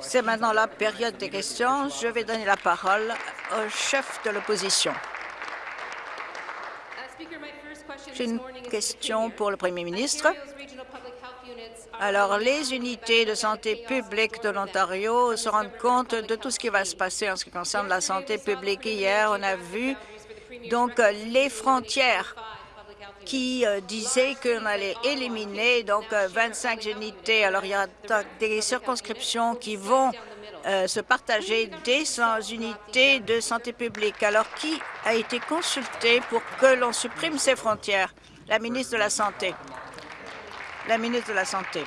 C'est maintenant la période des questions. Je vais donner la parole au chef de l'opposition. J'ai une question pour le Premier ministre. Alors, les unités de santé publique de l'Ontario se rendent compte de tout ce qui va se passer en ce qui concerne la santé publique. Hier, on a vu donc les frontières qui euh, disait qu'on allait éliminer donc 25 euh, unités. Alors, il y a des circonscriptions qui vont euh, se partager des unités de santé publique. Alors, qui a été consulté pour que l'on supprime ces frontières? La ministre de la Santé. La ministre de la Santé.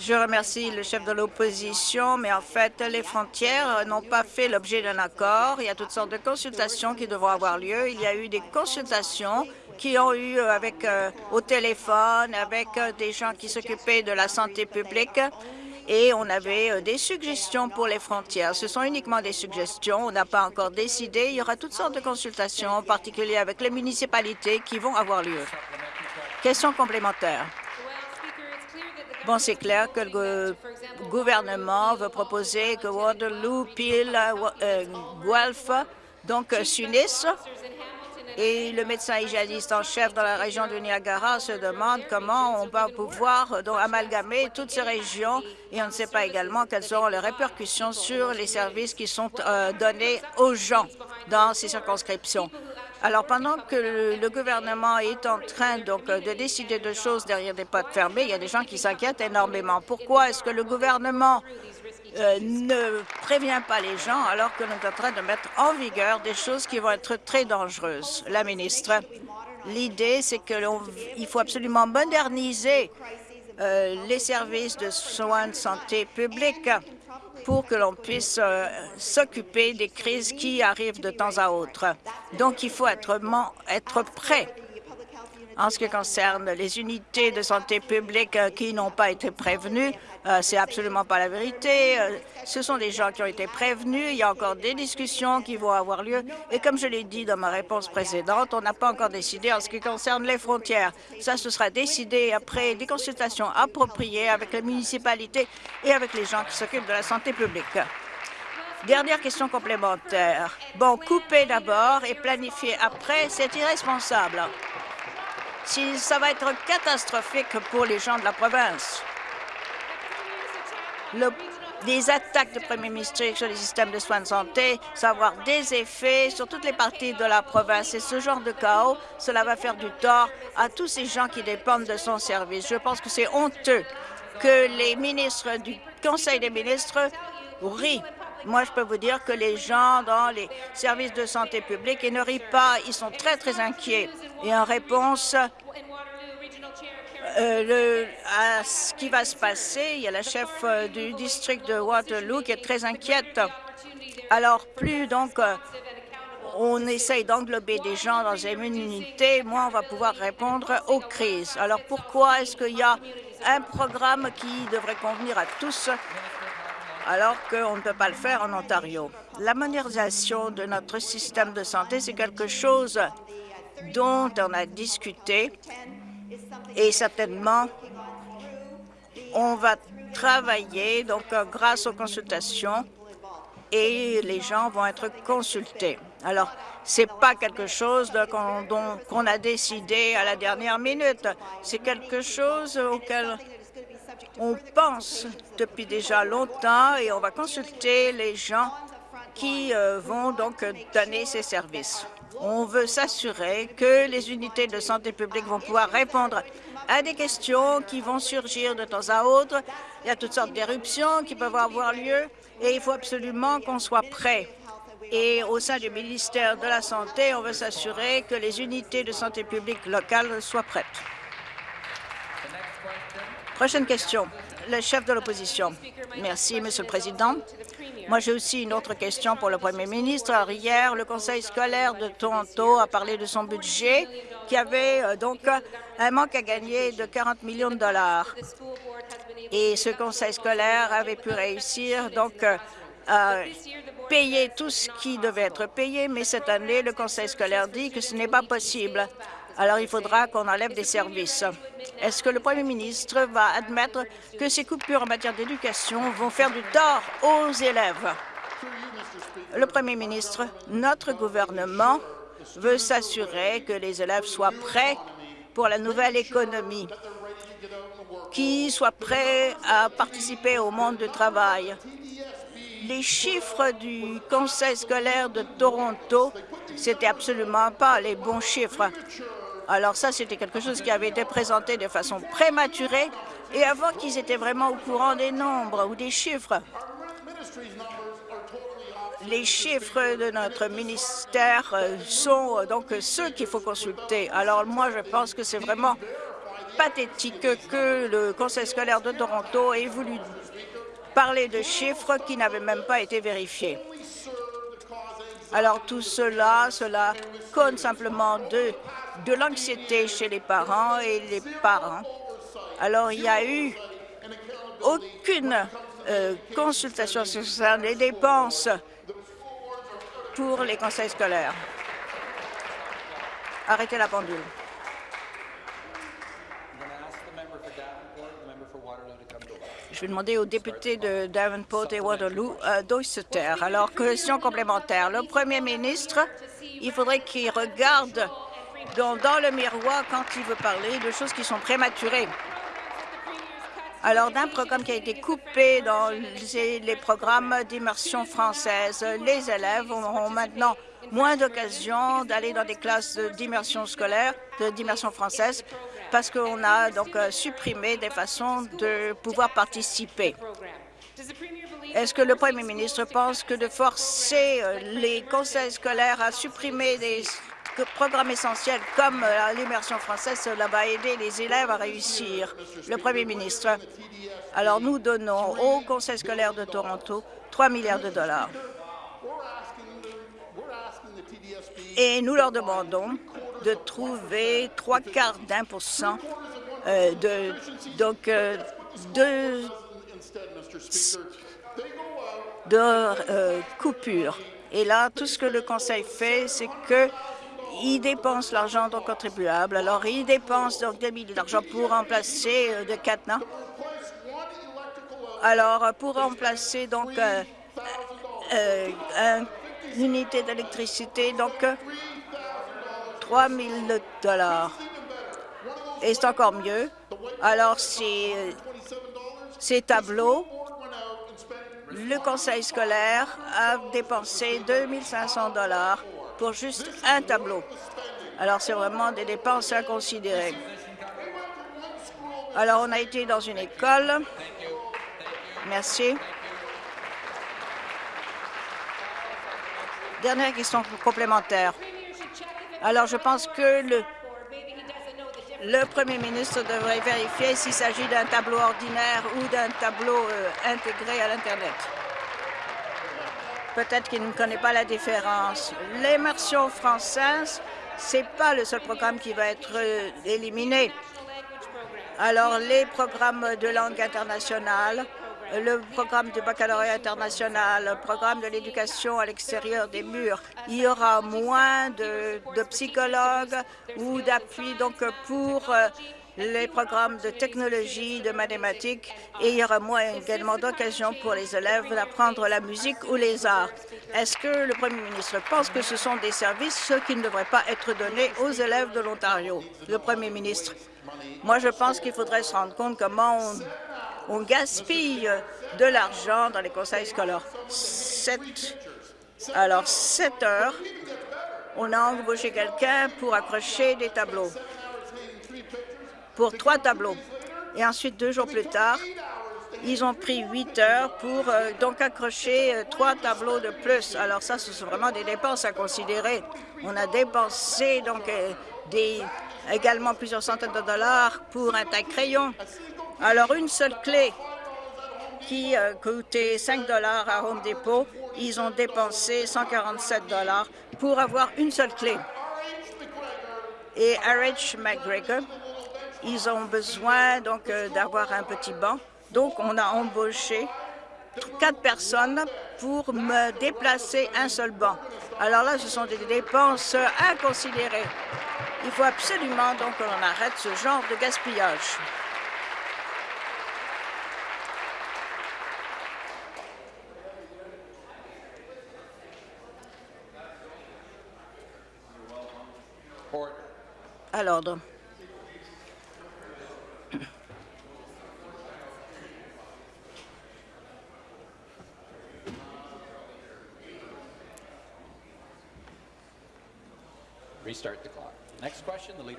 Je remercie le chef de l'opposition, mais en fait, les frontières n'ont pas fait l'objet d'un accord. Il y a toutes sortes de consultations qui devront avoir lieu. Il y a eu des consultations qui ont eu euh, avec euh, au téléphone, avec euh, des gens qui s'occupaient de la santé publique et on avait des suggestions pour les frontières. Ce sont uniquement des suggestions. On n'a pas encore décidé. Il y aura toutes sortes de consultations, en particulier avec les municipalités, qui vont avoir lieu. Question complémentaire. Bon, c'est clair que le gouvernement veut proposer que Waterloo, Peel, euh, Guelph, donc euh, s'unissent. Et le médecin hygiéniste en chef dans la région de Niagara se demande comment on va pouvoir euh, donc, amalgamer toutes ces régions et on ne sait pas également quelles seront les répercussions sur les services qui sont donnés aux gens dans ces circonscriptions. Alors, pendant que le, gouvernement est en train donc de décider de choses derrière des portes fermées, il y a des gens qui s'inquiètent énormément. Pourquoi est-ce que le gouvernement euh, ne prévient pas les gens alors que nous sommes en train de mettre en vigueur des choses qui vont être très dangereuses? La ministre, l'idée, c'est qu'il faut absolument moderniser euh, les services de soins de santé publique pour que l'on puisse euh, s'occuper des crises qui arrivent de temps à autre. Donc, il faut être, être prêt en ce qui concerne les unités de santé publique euh, qui n'ont pas été prévenues, euh, c'est absolument pas la vérité. Euh, ce sont des gens qui ont été prévenus. Il y a encore des discussions qui vont avoir lieu. Et comme je l'ai dit dans ma réponse précédente, on n'a pas encore décidé en ce qui concerne les frontières. Ça, ce sera décidé après des consultations appropriées avec les municipalités et avec les gens qui s'occupent de la santé publique. Dernière question complémentaire. Bon, couper d'abord et planifier après, c'est irresponsable ça va être catastrophique pour les gens de la province. les attaques de Premier ministre sur les systèmes de soins de santé, ça va avoir des effets sur toutes les parties de la province. Et ce genre de chaos, cela va faire du tort à tous ces gens qui dépendent de son service. Je pense que c'est honteux que les ministres du Conseil des ministres rient moi, je peux vous dire que les gens dans les services de santé publique, ils ne rient pas, ils sont très, très inquiets. Et en réponse euh, à ce qui va se passer, il y a la chef euh, du district de Waterloo qui est très inquiète. Alors, plus donc euh, on essaye d'englober des gens dans une unité, moins on va pouvoir répondre aux crises. Alors, pourquoi est-ce qu'il y a un programme qui devrait convenir à tous alors qu'on ne peut pas le faire en Ontario. La modernisation de notre système de santé, c'est quelque chose dont on a discuté et certainement on va travailler donc grâce aux consultations et les gens vont être consultés. Alors, ce n'est pas quelque chose qu'on a décidé à la dernière minute. C'est quelque chose auquel on pense depuis déjà longtemps et on va consulter les gens qui euh, vont donc donner ces services. On veut s'assurer que les unités de santé publique vont pouvoir répondre à des questions qui vont surgir de temps à autre. Il y a toutes sortes d'éruptions qui peuvent avoir lieu et il faut absolument qu'on soit prêt. Et au sein du ministère de la Santé, on veut s'assurer que les unités de santé publique locales soient prêtes. Prochaine question. Le chef de l'opposition. Merci, Monsieur le Président. Moi, j'ai aussi une autre question pour le Premier ministre. hier, le Conseil scolaire de Toronto a parlé de son budget qui avait euh, donc un manque à gagner de 40 millions de dollars. Et ce Conseil scolaire avait pu réussir donc euh, à payer tout ce qui devait être payé, mais cette année, le Conseil scolaire dit que ce n'est pas possible. Alors il faudra qu'on enlève des services. Est-ce que le Premier ministre va admettre que ces coupures en matière d'éducation vont faire du tort aux élèves? Le Premier ministre, notre gouvernement veut s'assurer que les élèves soient prêts pour la nouvelle économie, qu'ils soient prêts à participer au monde du travail. Les chiffres du Conseil scolaire de Toronto, c'était absolument pas les bons chiffres. Alors ça, c'était quelque chose qui avait été présenté de façon prématurée et avant qu'ils étaient vraiment au courant des nombres ou des chiffres. Les chiffres de notre ministère euh, sont euh, donc ceux qu'il faut consulter. Alors moi, je pense que c'est vraiment pathétique que le Conseil scolaire de Toronto ait voulu parler de chiffres qui n'avaient même pas été vérifiés. Alors tout cela, cela cause simplement de, de l'anxiété chez les parents et les parents. Alors il n'y a eu aucune euh, consultation sur les dépenses pour les conseils scolaires. Arrêtez la pendule. Je vais demander aux députés de Davenport et Waterloo euh, taire. Alors, question complémentaire. Le premier ministre, il faudrait qu'il regarde dans, le miroir quand il veut parler de choses qui sont prématurées. Alors, d'un programme qui a été coupé dans les, programmes d'immersion française, les élèves auront maintenant moins d'occasions d'aller dans des classes d'immersion scolaire, d'immersion française, parce qu'on a donc euh, supprimé des façons de pouvoir participer. Est-ce que le Premier ministre pense que de forcer euh, les conseils scolaires à supprimer des programmes essentiels comme euh, l'immersion française, cela va aider les élèves à réussir. Le Premier ministre, alors nous donnons au Conseil scolaire de Toronto 3 milliards de dollars. Et nous leur demandons de trouver trois quarts d'un pour cent euh, de, donc, euh, de coupures. Et là, tout ce que le Conseil fait, c'est que ils dépensent l'argent des contribuables. Alors, ils dépensent donc des milliers d'argent pour remplacer euh, de cadenas. Alors, pour remplacer donc euh, euh, une unité d'électricité, donc 3 000 dollars. Et c'est encore mieux. Alors, ces, ces tableaux, le conseil scolaire a dépensé 2 500 dollars pour juste un tableau. Alors, c'est vraiment des dépenses à considérer. Alors, on a été dans une école. Merci. Dernière question complémentaire. Alors, je pense que le, le Premier ministre devrait vérifier s'il s'agit d'un tableau ordinaire ou d'un tableau euh, intégré à l'Internet. Peut-être qu'il ne connaît pas la différence. L'immersion française, ce n'est pas le seul programme qui va être euh, éliminé. Alors, les programmes de langue internationale, le programme du baccalauréat international, le programme de l'éducation à l'extérieur des murs, il y aura moins de, de psychologues ou d'appui donc pour euh, les programmes de technologie, de mathématiques, et il y aura moins également d'occasions pour les élèves d'apprendre la musique ou les arts. Est-ce que le Premier ministre pense que ce sont des services qui ne devraient pas être donnés aux élèves de l'Ontario? Le Premier ministre, moi je pense qu'il faudrait se rendre compte comment on, gaspille de l'argent dans les conseils scolaires. alors, 7 heures, on a embauché quelqu'un pour accrocher des tableaux pour trois tableaux. Et ensuite, deux jours plus tard, ils ont pris huit heures pour euh, donc accrocher euh, trois tableaux de plus. Alors ça, ce sont vraiment des dépenses à considérer. On a dépensé donc euh, également plusieurs centaines de dollars pour un taille crayon. Alors une seule clé qui coûtait 5 dollars à Home Depot, ils ont dépensé 147 dollars pour avoir une seule clé. Et H. McGregor, ils ont besoin donc euh, d'avoir un petit banc. Donc, on a embauché quatre personnes pour me déplacer un seul banc. Alors là, ce sont des dépenses à considérer. Il faut absolument donc que l'on arrête ce genre de gaspillage. À l'ordre.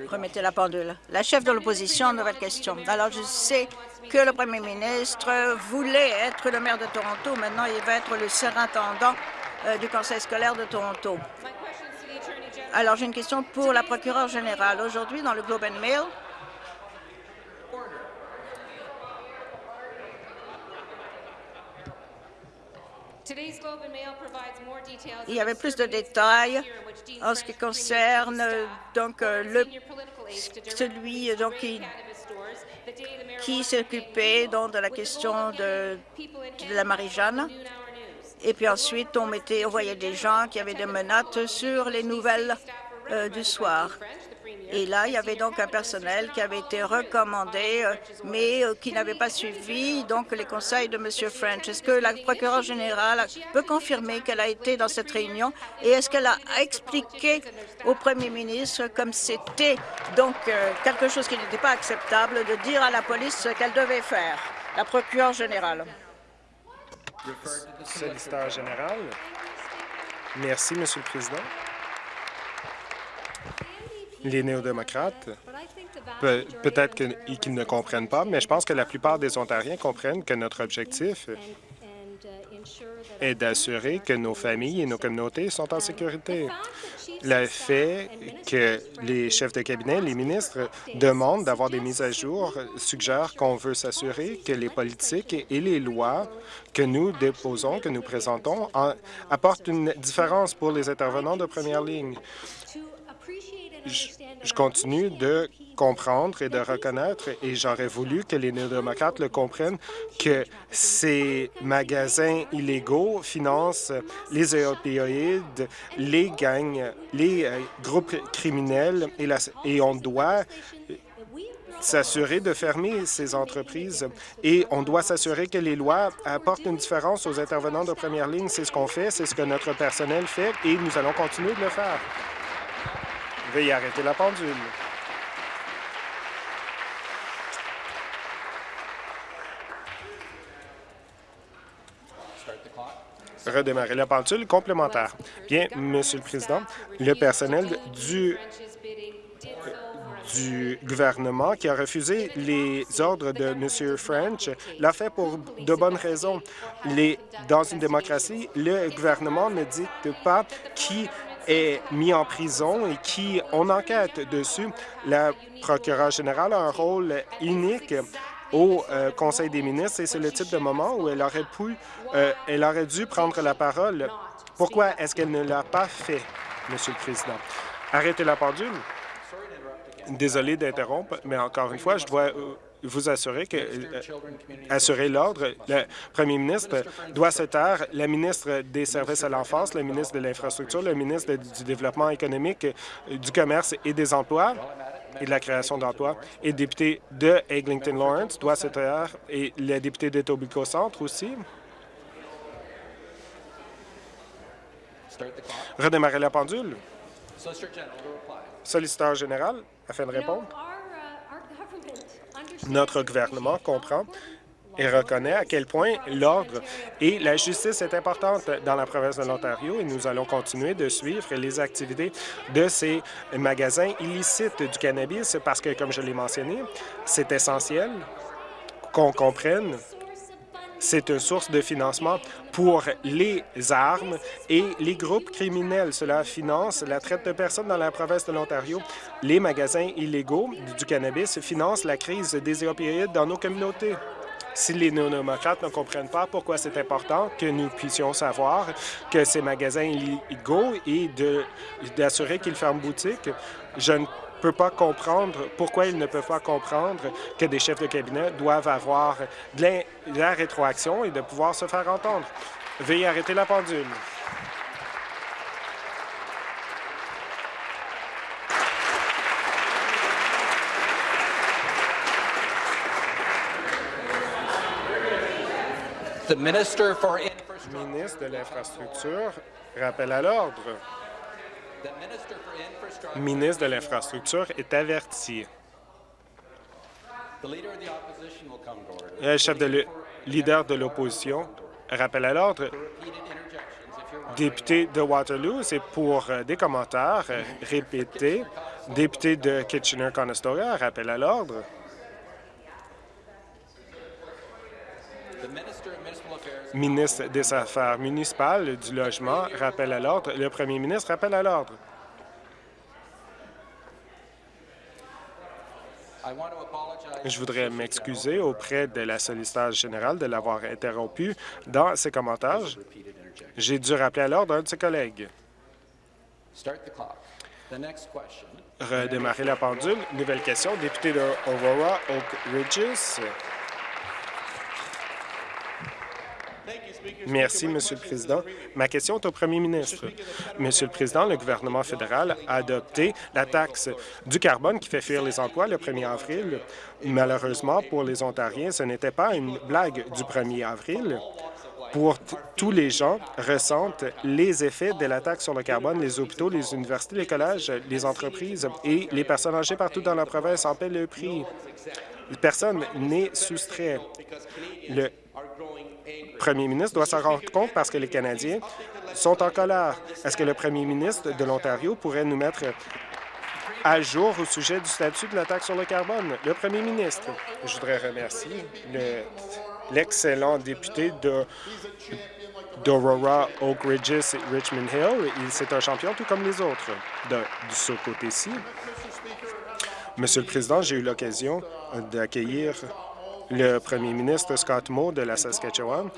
Remettez la pendule. La chef de l'opposition, nouvelle question. Alors, je sais que le premier ministre voulait être le maire de Toronto. Maintenant, il va être le surintendant euh, du conseil scolaire de Toronto. Alors, j'ai une question pour la procureure générale. Aujourd'hui, dans le Globe and Mail, Il y avait plus de détails en ce qui concerne donc euh, le celui donc qui, qui s'occupait donc de la question de, de la Marie-Jeanne. Et puis ensuite, on mettait, on voyait des gens qui avaient des menottes sur les nouvelles euh, du soir. Et là, il y avait donc un personnel qui avait été recommandé, euh, mais euh, qui n'avait pas suivi donc les conseils de M. French. Est-ce que la procureure générale peut confirmer qu'elle a été dans cette réunion? Et est-ce qu'elle a expliqué au premier ministre, comme c'était donc euh, quelque chose qui n'était pas acceptable, de dire à la police ce qu'elle devait faire? La procureure générale? Solliciteur général. Merci, Monsieur le Président les néo-démocrates, peut-être qu'ils ne comprennent pas, mais je pense que la plupart des Ontariens comprennent que notre objectif est d'assurer que nos familles et nos communautés sont en sécurité. Le fait que les chefs de cabinet, les ministres demandent d'avoir des mises à jour suggère qu'on veut s'assurer que les politiques et les lois que nous déposons, que nous présentons, apportent une différence pour les intervenants de première ligne je continue de comprendre et de reconnaître, et j'aurais voulu que les néo-démocrates le comprennent, que ces magasins illégaux financent les opioïdes, les gangs, les euh, groupes criminels, et, et on doit s'assurer de fermer ces entreprises et on doit s'assurer que les lois apportent une différence aux intervenants de première ligne. C'est ce qu'on fait, c'est ce que notre personnel fait et nous allons continuer de le faire. Veuillez arrêter la pendule. Redémarrer la pendule complémentaire. Bien, Monsieur le Président, le personnel du du gouvernement qui a refusé les ordres de M. French l'a fait pour de bonnes raisons. Dans une démocratie, le gouvernement ne dicte pas qui est mis en prison et qui on enquête dessus. La procureure générale a un rôle unique au euh, Conseil des ministres et c'est le type de moment où elle aurait pu, euh, elle aurait dû prendre la parole. Pourquoi est-ce qu'elle ne l'a pas fait, Monsieur le Président? Arrêtez la pendule. Désolé d'interrompre, mais encore une fois, je dois euh, vous assurer que euh, assurer l'ordre, le premier ministre doit se taire, la ministre des Services à l'enfance, le ministre de l'Infrastructure, le ministre du Développement économique, euh, du Commerce et des emplois et de la création d'emplois, et le député de Eglinton Lawrence doit se taire, et le député de Tobico Centre aussi. Redémarrer la pendule. Solliciteur général, afin de répondre. Notre gouvernement comprend et reconnaît à quel point l'ordre et la justice est importante dans la province de l'Ontario et nous allons continuer de suivre les activités de ces magasins illicites du cannabis parce que, comme je l'ai mentionné, c'est essentiel qu'on comprenne c'est une source de financement pour les armes et les groupes criminels. Cela finance la traite de personnes dans la province de l'Ontario. Les magasins illégaux du cannabis financent la crise des opioïdes dans nos communautés. Si les néo-démocrates ne comprennent pas pourquoi c'est important que nous puissions savoir que ces magasins illégaux et d'assurer qu'ils ferment boutique, je ne ne peut pas comprendre pourquoi ils ne peuvent pas comprendre que des chefs de cabinet doivent avoir la, de la rétroaction et de pouvoir se faire entendre. Veuillez arrêter la pendule. Le ministre de l'Infrastructure rappelle à l'ordre. Ministre de l'Infrastructure est averti. Le chef de leader de l'opposition, rappel à l'ordre. Député de Waterloo, c'est pour euh, des commentaires euh, répétés. Député de Kitchener-Conestoga, rappel à l'ordre. Ministre des Affaires municipales, du Logement, rappel à l'ordre. Le premier ministre, rappelle à l'ordre. Je voudrais m'excuser auprès de la solliciteur générale de l'avoir interrompu dans ses commentaires. J'ai dû rappeler à l'ordre un de ses collègues. Redémarrer la pendule. Nouvelle question. Député de Aurora Oak Ridges. Merci, Monsieur le Président. Ma question est au Premier ministre. Monsieur le Président, le gouvernement fédéral a adopté la taxe du carbone qui fait fuir les emplois le 1er avril. Malheureusement, pour les Ontariens, ce n'était pas une blague du 1er avril. Pour tous les gens ressentent les effets de la taxe sur le carbone. Les hôpitaux, les universités, les collèges, les entreprises et les personnes âgées partout dans la province en paient le prix. Personne n'est soustrait. Premier ministre doit s'en rendre compte parce que les Canadiens sont en colère. Est-ce que le premier ministre de l'Ontario pourrait nous mettre à jour au sujet du statut de la taxe sur le carbone? Le premier ministre. Je voudrais remercier l'excellent député de d'Aurora, Oak Ridges et Richmond Hill. C'est un champion tout comme les autres de ce côté-ci. Monsieur le Président, j'ai eu l'occasion d'accueillir le premier ministre Scott Moe de la Saskatchewan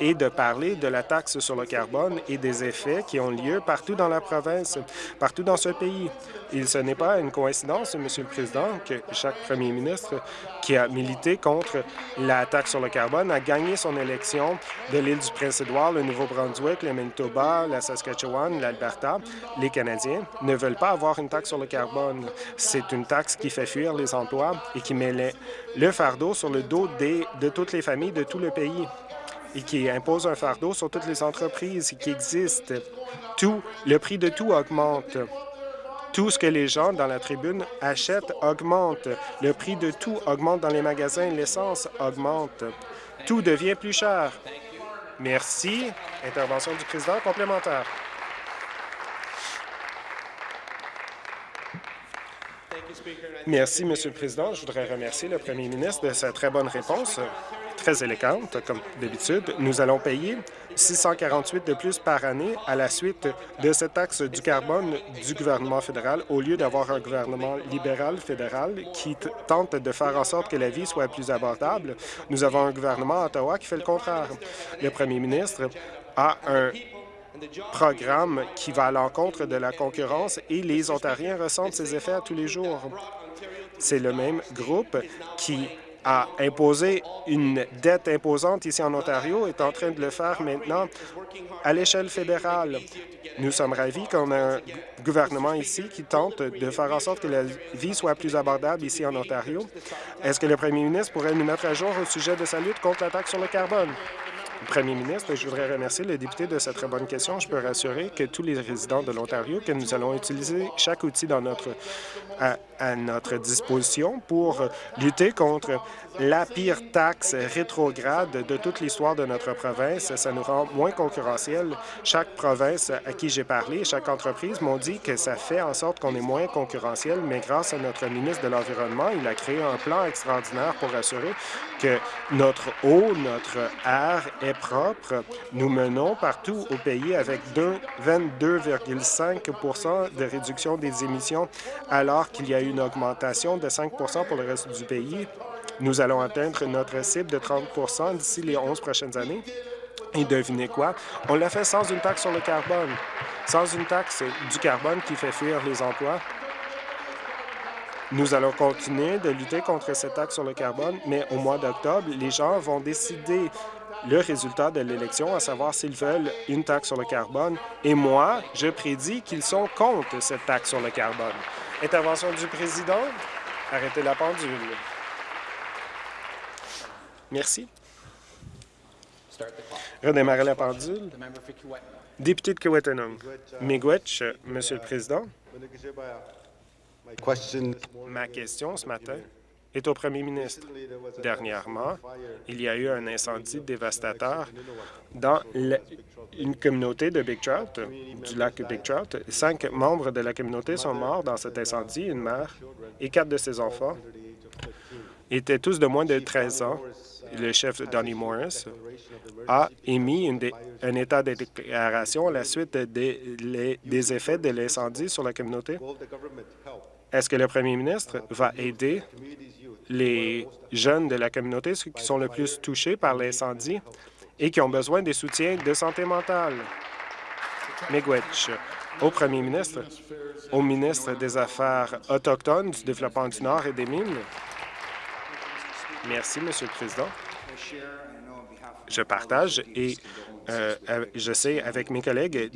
et de parler de la taxe sur le carbone et des effets qui ont lieu partout dans la province, partout dans ce pays. Et ce n'est pas une coïncidence, Monsieur le Président, que chaque premier ministre qui a milité contre la taxe sur le carbone a gagné son élection de l'île du Prince-Édouard, le Nouveau-Brunswick, le Manitoba, la Saskatchewan, l'Alberta. Les Canadiens ne veulent pas avoir une taxe sur le carbone. C'est une taxe qui fait fuir les emplois et qui met le fardeau sur le dos de toutes les familles de tout le pays et qui impose un fardeau sur toutes les entreprises qui existent. Tout, le prix de tout augmente. Tout ce que les gens dans la tribune achètent augmente. Le prix de tout augmente dans les magasins. L'essence augmente. Tout devient plus cher. Merci. Intervention du président complémentaire. Merci, Monsieur le Président. Je voudrais remercier le premier ministre de sa très bonne réponse très élégante, comme d'habitude. Nous allons payer 648 de plus par année à la suite de cette taxe du carbone du gouvernement fédéral, au lieu d'avoir un gouvernement libéral fédéral qui tente de faire en sorte que la vie soit plus abordable. Nous avons un gouvernement à Ottawa qui fait le contraire. Le premier ministre a un programme qui va à l'encontre de la concurrence et les Ontariens ressentent ses effets à tous les jours. C'est le même groupe qui a imposé une dette imposante ici en Ontario est en train de le faire maintenant à l'échelle fédérale. Nous sommes ravis qu'on ait un gouvernement ici qui tente de faire en sorte que la vie soit plus abordable ici en Ontario. Est-ce que le premier ministre pourrait nous mettre à jour au sujet de sa lutte contre l'attaque sur le carbone? Premier ministre, je voudrais remercier le député de cette très bonne question. Je peux rassurer que tous les résidents de l'Ontario que nous allons utiliser chaque outil à, notre disposition pour lutter contre la pire taxe rétrograde de toute l'histoire de notre province. Ça nous rend moins concurrentiels. Chaque province à qui j'ai parlé, chaque entreprise m'ont dit que ça fait en sorte qu'on est moins concurrentiel, mais grâce à notre ministre de l'Environnement, il a créé un plan extraordinaire pour assurer que notre eau, notre air est propre. Nous menons partout au pays avec 22,5% de réduction des émissions, alors qu'il y a une augmentation de 5% pour le reste du pays. Nous allons atteindre notre cible de 30% d'ici les 11 prochaines années. Et devinez quoi? On l'a fait sans une taxe sur le carbone, sans une taxe du carbone qui fait fuir les emplois. Nous allons continuer de lutter contre cette taxe sur le carbone, mais au mois d'octobre, les gens vont décider le résultat de l'élection, à savoir s'ils veulent une taxe sur le carbone. Et moi, je prédis qu'ils sont contre cette taxe sur le carbone. Intervention du président. Arrêtez la pendule. Merci. Redémarrer la pendule. Député de Kiwetanong. Miigwech, Monsieur le Président. Ma question ce matin est au premier ministre. Dernièrement, il y a eu un incendie dévastateur dans une communauté de Big Trout, du lac Big Trout. Cinq membres de la communauté sont morts dans cet incendie, une mère et quatre de ses enfants étaient tous de moins de 13 ans. Le chef Donny Morris a émis un état de déclaration à la suite des effets de l'incendie sur la communauté. Est-ce que le premier ministre va aider les jeunes de la communauté, qui sont le plus touchés par l'incendie et qui ont besoin des soutiens de santé mentale? Miigwech, au premier ministre, au ministre des Affaires autochtones, du développement du Nord et des Mines. Merci, Monsieur le Président. Je partage et euh, je sais, avec mes collègues,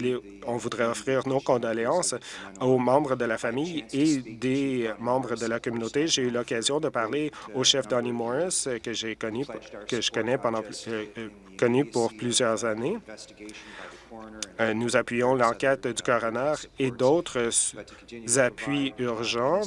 on voudrait offrir nos condoléances aux membres de la famille et des membres de la communauté. J'ai eu l'occasion de parler au chef Donny Morris, que j'ai connu, que je connais pendant, euh, euh, connu pour plusieurs années. Euh, nous appuyons l'enquête du coroner et d'autres appuis urgents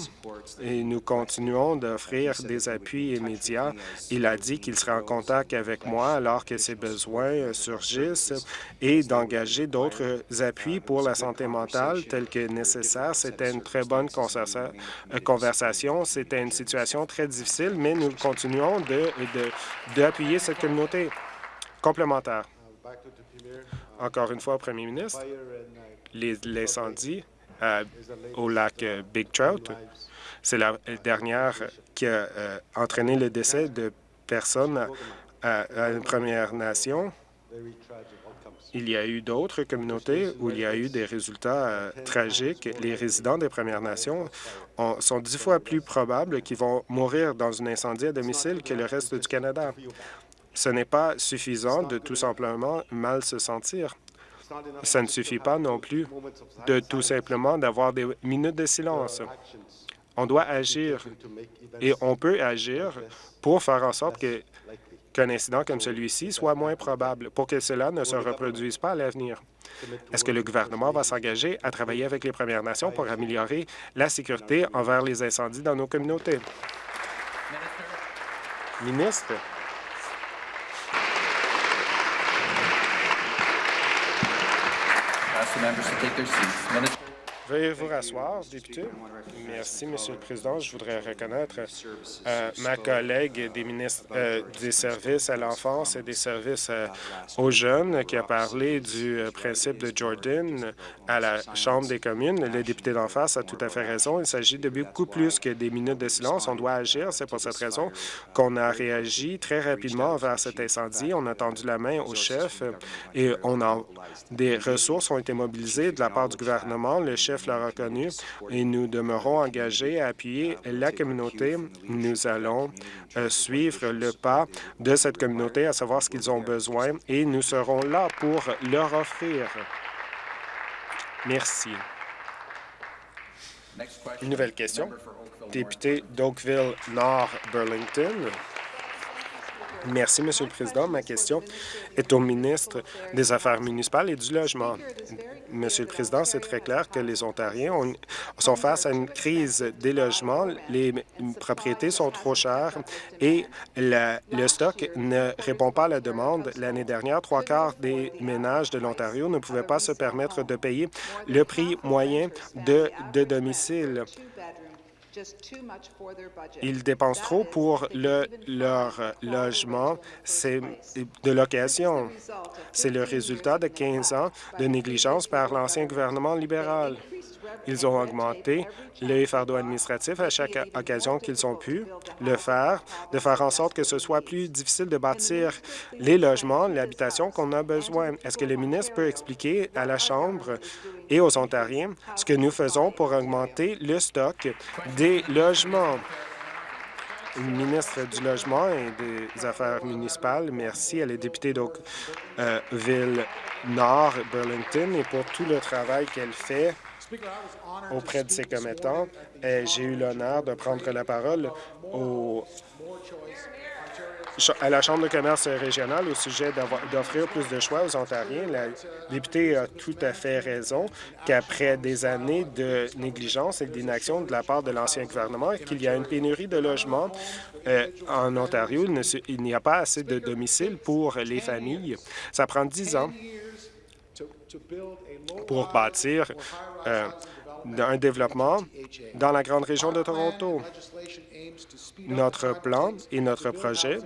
et nous continuons d'offrir des appuis immédiats. Il a dit qu'il serait en contact avec moi alors que ses besoins surgissent et d'engager d'autres appuis pour la santé mentale tels que nécessaire. C'était une très bonne euh, conversation. C'était une situation très difficile, mais nous continuons d'appuyer de, cette communauté complémentaire. Encore une fois, Premier ministre, l'incendie euh, au lac euh, Big Trout, c'est la dernière qui a euh, entraîné le décès de personnes à, une Première Nation. Il y a eu d'autres communautés où il y a eu des résultats tragiques. Les résidents des Premières Nations sont dix fois plus probables qu'ils vont mourir dans un incendie à domicile que le reste du Canada. Ce n'est pas suffisant de tout simplement mal se sentir. Ça ne suffit pas non plus de tout simplement d'avoir des minutes de silence. On doit agir et on peut agir pour faire en sorte qu'un incident comme celui-ci soit moins probable, pour que cela ne se reproduise pas à l'avenir. Est-ce que le gouvernement va s'engager à travailler avec les Premières Nations pour améliorer la sécurité envers les incendies dans nos communautés? Ministre? members to take their seats. Minister Veuillez vous rasseoir, député. Merci, Monsieur le Président. Je voudrais reconnaître euh, ma collègue des ministres euh, des services à l'enfance et des services euh, aux jeunes qui a parlé du principe de Jordan à la Chambre des communes. Le député d'en face a tout à fait raison. Il s'agit de beaucoup plus que des minutes de silence. On doit agir. C'est pour cette raison qu'on a réagi très rapidement vers cet incendie. On a tendu la main au chef et on a, des ressources ont été mobilisées de la part du gouvernement. Le chef l'a reconnu et nous demeurons engagés à appuyer la communauté. Nous allons euh, suivre le pas de cette communauté, à savoir ce qu'ils ont besoin, et nous serons là pour leur offrir. Merci. Une nouvelle question. Député d'Oakville-Nord-Burlington. Merci, Monsieur le Président. Ma question est au ministre des Affaires municipales et du Logement. Monsieur le Président, c'est très clair que les Ontariens sont face à une crise des logements. Les propriétés sont trop chères et le stock ne répond pas à la demande. L'année dernière, trois quarts des ménages de l'Ontario ne pouvaient pas se permettre de payer le prix moyen de, de domicile. Ils dépensent trop pour le, leur logement de location. C'est le résultat de 15 ans de négligence par l'ancien gouvernement libéral. Ils ont augmenté le fardeau administratif à chaque occasion qu'ils ont pu le faire, de faire en sorte que ce soit plus difficile de bâtir les logements, l'habitation qu'on a besoin. Est-ce que le ministre peut expliquer à la Chambre et aux Ontariens ce que nous faisons pour augmenter le stock des logements? ministre du Logement et des Affaires municipales, merci à la députée d'Oakville-Nord, Burlington, et pour tout le travail qu'elle fait auprès de ses commettants. J'ai eu l'honneur de prendre la parole à la Chambre de commerce régionale au sujet d'offrir plus de choix aux Ontariens. La députée a tout à fait raison qu'après des années de négligence et d'inaction de la part de l'ancien gouvernement, qu'il y a une pénurie de logements euh, en Ontario. Il n'y a pas assez de domiciles pour les familles. Ça prend dix ans pour bâtir euh, un développement dans la grande région de Toronto. Notre plan et notre projet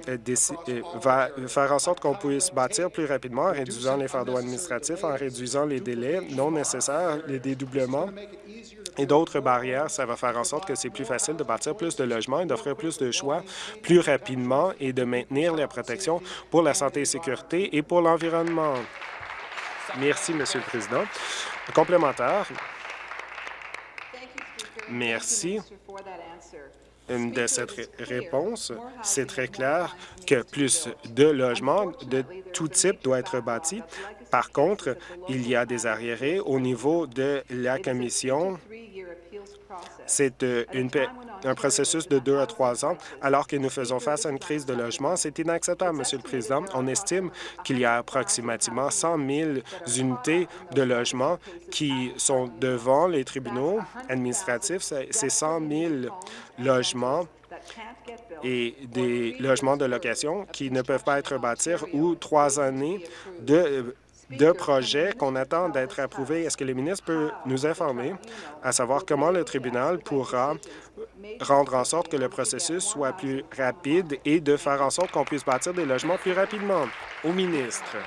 va faire en sorte qu'on puisse bâtir plus rapidement en réduisant les fardeaux administratifs, en réduisant les délais non nécessaires, les dédoublements et d'autres barrières. Ça va faire en sorte que c'est plus facile de bâtir plus de logements et d'offrir plus de choix plus rapidement et de maintenir la protection pour la santé et sécurité et pour l'environnement. Merci, Monsieur le Président. Complémentaire. Merci de cette réponse. C'est très clair que plus de logements de tout type doivent être bâtis. Par contre, il y a des arriérés au niveau de la Commission c'est euh, un processus de deux à trois ans, alors que nous faisons face à une crise de logement. C'est inacceptable, Monsieur le Président. On estime qu'il y a approximativement 100 000 unités de logement qui sont devant les tribunaux administratifs. C'est 100 000 logements et des logements de location qui ne peuvent pas être bâtis ou trois années de de projets qu'on attend d'être approuvés. Est-ce que le ministre peut nous informer à savoir comment le tribunal pourra rendre en sorte que le processus soit plus rapide et de faire en sorte qu'on puisse bâtir des logements plus rapidement? Au ministre.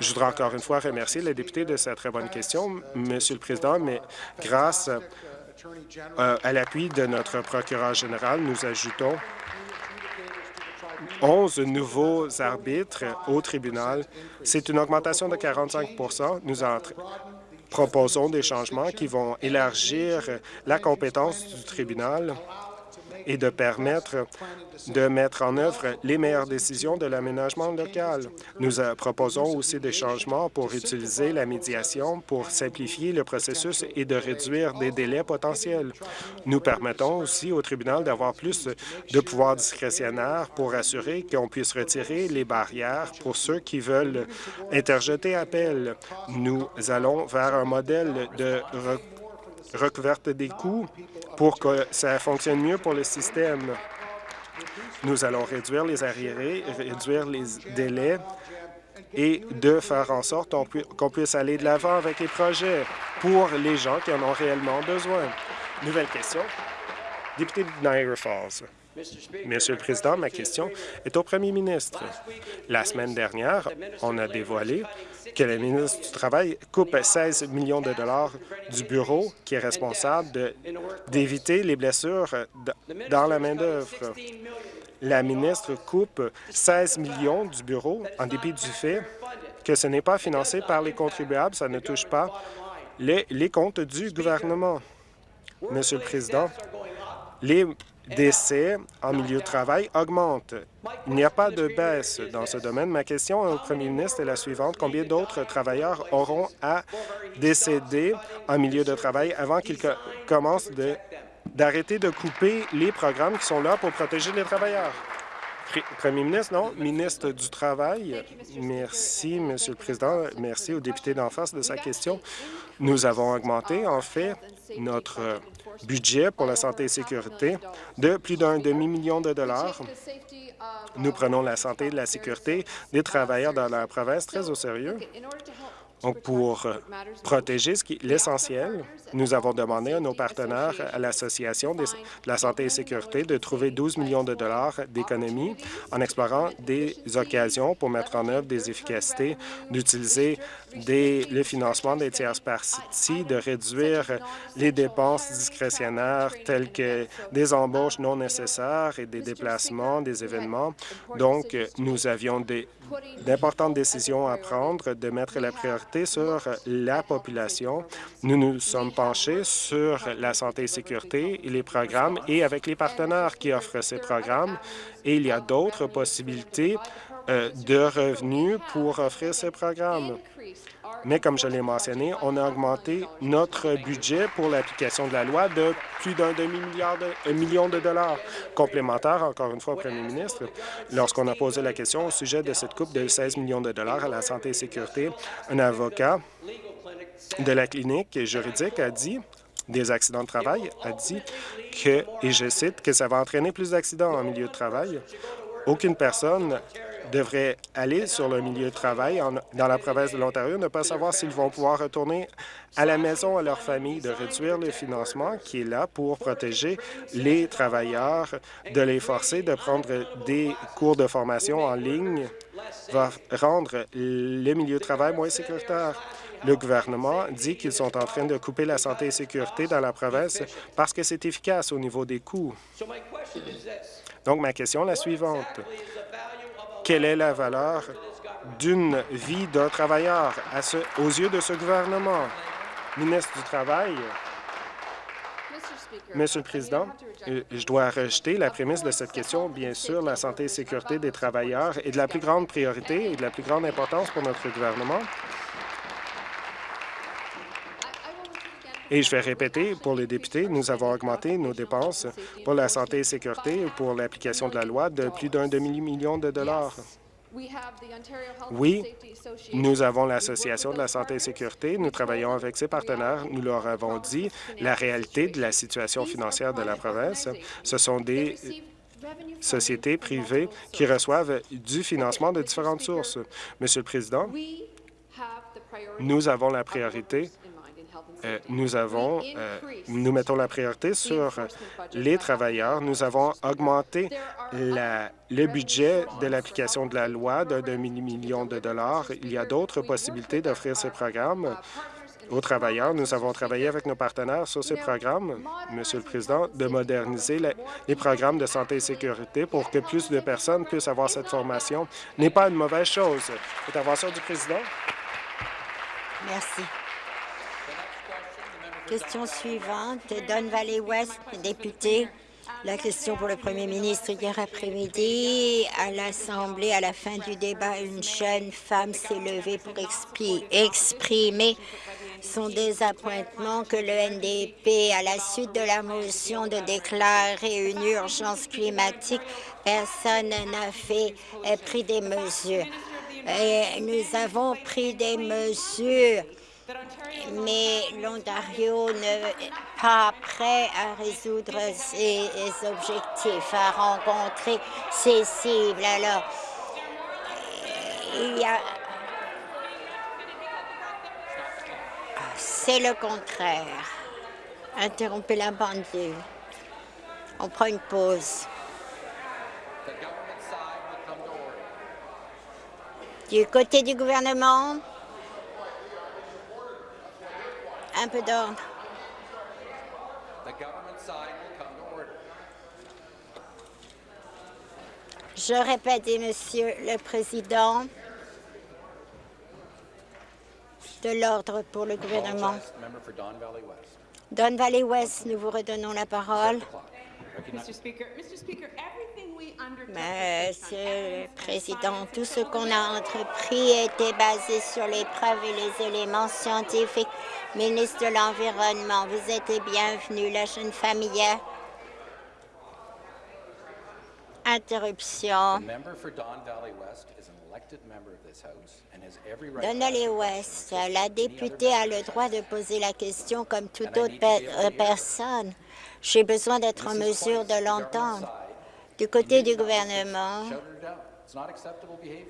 Je voudrais encore une fois remercier le député de sa très bonne question, Monsieur le Président, mais grâce euh, à l'appui de notre procureur général, nous ajoutons 11 nouveaux arbitres au tribunal. C'est une augmentation de 45% Nous proposons des changements qui vont élargir la compétence du tribunal et de permettre de mettre en œuvre les meilleures décisions de l'aménagement local. Nous euh, proposons aussi des changements pour utiliser la médiation pour simplifier le processus et de réduire des délais potentiels. Nous permettons aussi au tribunal d'avoir plus de pouvoirs discrétionnaires pour assurer qu'on puisse retirer les barrières pour ceux qui veulent interjeter appel. Nous allons vers un modèle de recouverte des coûts pour que ça fonctionne mieux pour le système. Nous allons réduire les arriérés, réduire les délais et de faire en sorte qu'on puisse aller de l'avant avec les projets pour les gens qui en ont réellement besoin. Nouvelle question. Député de Niagara Falls. Monsieur le Président, ma question est au premier ministre. La semaine dernière, on a dévoilé que le ministre du Travail coupe 16 millions de dollars du bureau qui est responsable d'éviter les blessures dans la main-d'œuvre. La ministre coupe 16 millions du bureau en dépit du fait que ce n'est pas financé par les contribuables, ça ne touche pas les, les comptes du gouvernement. Monsieur le Président, les décès en milieu de travail augmentent. Il n'y a pas de baisse dans ce domaine. Ma question au premier ministre est la suivante. Combien d'autres travailleurs auront à décéder en milieu de travail avant qu'ils commencent d'arrêter de couper les programmes qui sont là pour protéger les travailleurs? Premier ministre, non. Ministre du Travail, merci, Monsieur le Président. Merci au député d'en face de sa question. Nous avons augmenté, en fait, notre budget pour la santé et sécurité de plus d'un demi-million de dollars. Nous prenons la santé et la sécurité des travailleurs dans la province très au sérieux. Pour protéger l'essentiel, nous avons demandé à nos partenaires à l'Association de la santé et sécurité de trouver 12 millions de dollars d'économies en explorant des occasions pour mettre en œuvre des efficacités, d'utiliser le financement des tierces parties, de réduire les dépenses discrétionnaires telles que des embauches non nécessaires et des déplacements, des événements. Donc, nous avions d'importantes décisions à prendre, de mettre la priorité sur la population. Nous nous sommes penchés sur la santé et sécurité et les programmes et avec les partenaires qui offrent ces programmes. Et il y a d'autres possibilités de revenus pour offrir ces programmes. Mais comme je l'ai mentionné, on a augmenté notre budget pour l'application de la loi de plus d'un demi-milliard de million de dollars complémentaires, encore une fois, au premier ministre. Lorsqu'on a posé la question au sujet de cette coupe de 16 millions de dollars à la santé et sécurité, un avocat de la clinique juridique a dit des accidents de travail a dit que, et je cite, que ça va entraîner plus d'accidents en milieu de travail. Aucune personne devrait aller sur le milieu de travail dans la province de l'Ontario, ne pas savoir s'ils vont pouvoir retourner à la maison, à leur famille, de réduire le financement qui est là pour protéger les travailleurs, de les forcer de prendre des cours de formation en ligne va rendre le milieu de travail moins sécuritaire. Le gouvernement dit qu'ils sont en train de couper la santé et sécurité dans la province parce que c'est efficace au niveau des coûts. Donc, ma question est la suivante. Quelle est la valeur d'une vie d'un travailleur aux yeux de ce gouvernement? Ministre du Travail, Monsieur le Président, euh, je dois rejeter la prémisse de cette question. Bien sûr, la santé et sécurité des travailleurs est de la plus grande priorité et de la plus grande importance pour notre gouvernement. Et je vais répéter, pour les députés, nous avons augmenté nos dépenses pour la santé et sécurité pour l'application de la loi de plus d'un demi-million de dollars. Oui, nous avons l'Association de la santé et sécurité. Nous travaillons avec ses partenaires. Nous leur avons dit la réalité de la situation financière de la province. Ce sont des sociétés privées qui reçoivent du financement de différentes sources. Monsieur le Président, nous avons la priorité nous avons, euh, nous mettons la priorité sur les travailleurs. Nous avons augmenté le budget de l'application de la loi d'un demi-million de dollars. Il y a d'autres possibilités d'offrir ces programmes aux travailleurs. Nous avons travaillé avec nos partenaires sur ces programmes, Monsieur le Président, de moderniser les programmes de santé et sécurité pour que plus de personnes puissent avoir cette formation n'est pas une mauvaise chose. Intervention du Président. Merci. Question suivante, Don Valley West, député. La question pour le premier ministre. Hier après-midi, à l'Assemblée, à la fin du débat, une jeune femme s'est levée pour exprimer son désappointement que le NDP, à la suite de la motion de déclarer une urgence climatique, personne n'a fait pris des mesures. Et nous avons pris des mesures mais l'Ontario n'est pas prêt à résoudre ses objectifs, à rencontrer ses cibles. Alors, il y a... C'est le contraire. Interrompez la pendule. On prend une pause. Du côté du gouvernement, un peu d'ordre. Je répète, Monsieur le Président, de l'ordre pour le gouvernement. Don Valley West, nous vous redonnons la parole. Monsieur le Président, tout ce qu'on a entrepris était basé sur les preuves et les éléments scientifiques. Ministre de l'Environnement, vous êtes bienvenu. La jeune famille. Interruption. Don Valley West, la députée a le droit de poser la question comme toute autre personne. J'ai besoin d'être en mesure de l'entendre. Du côté du gouvernement,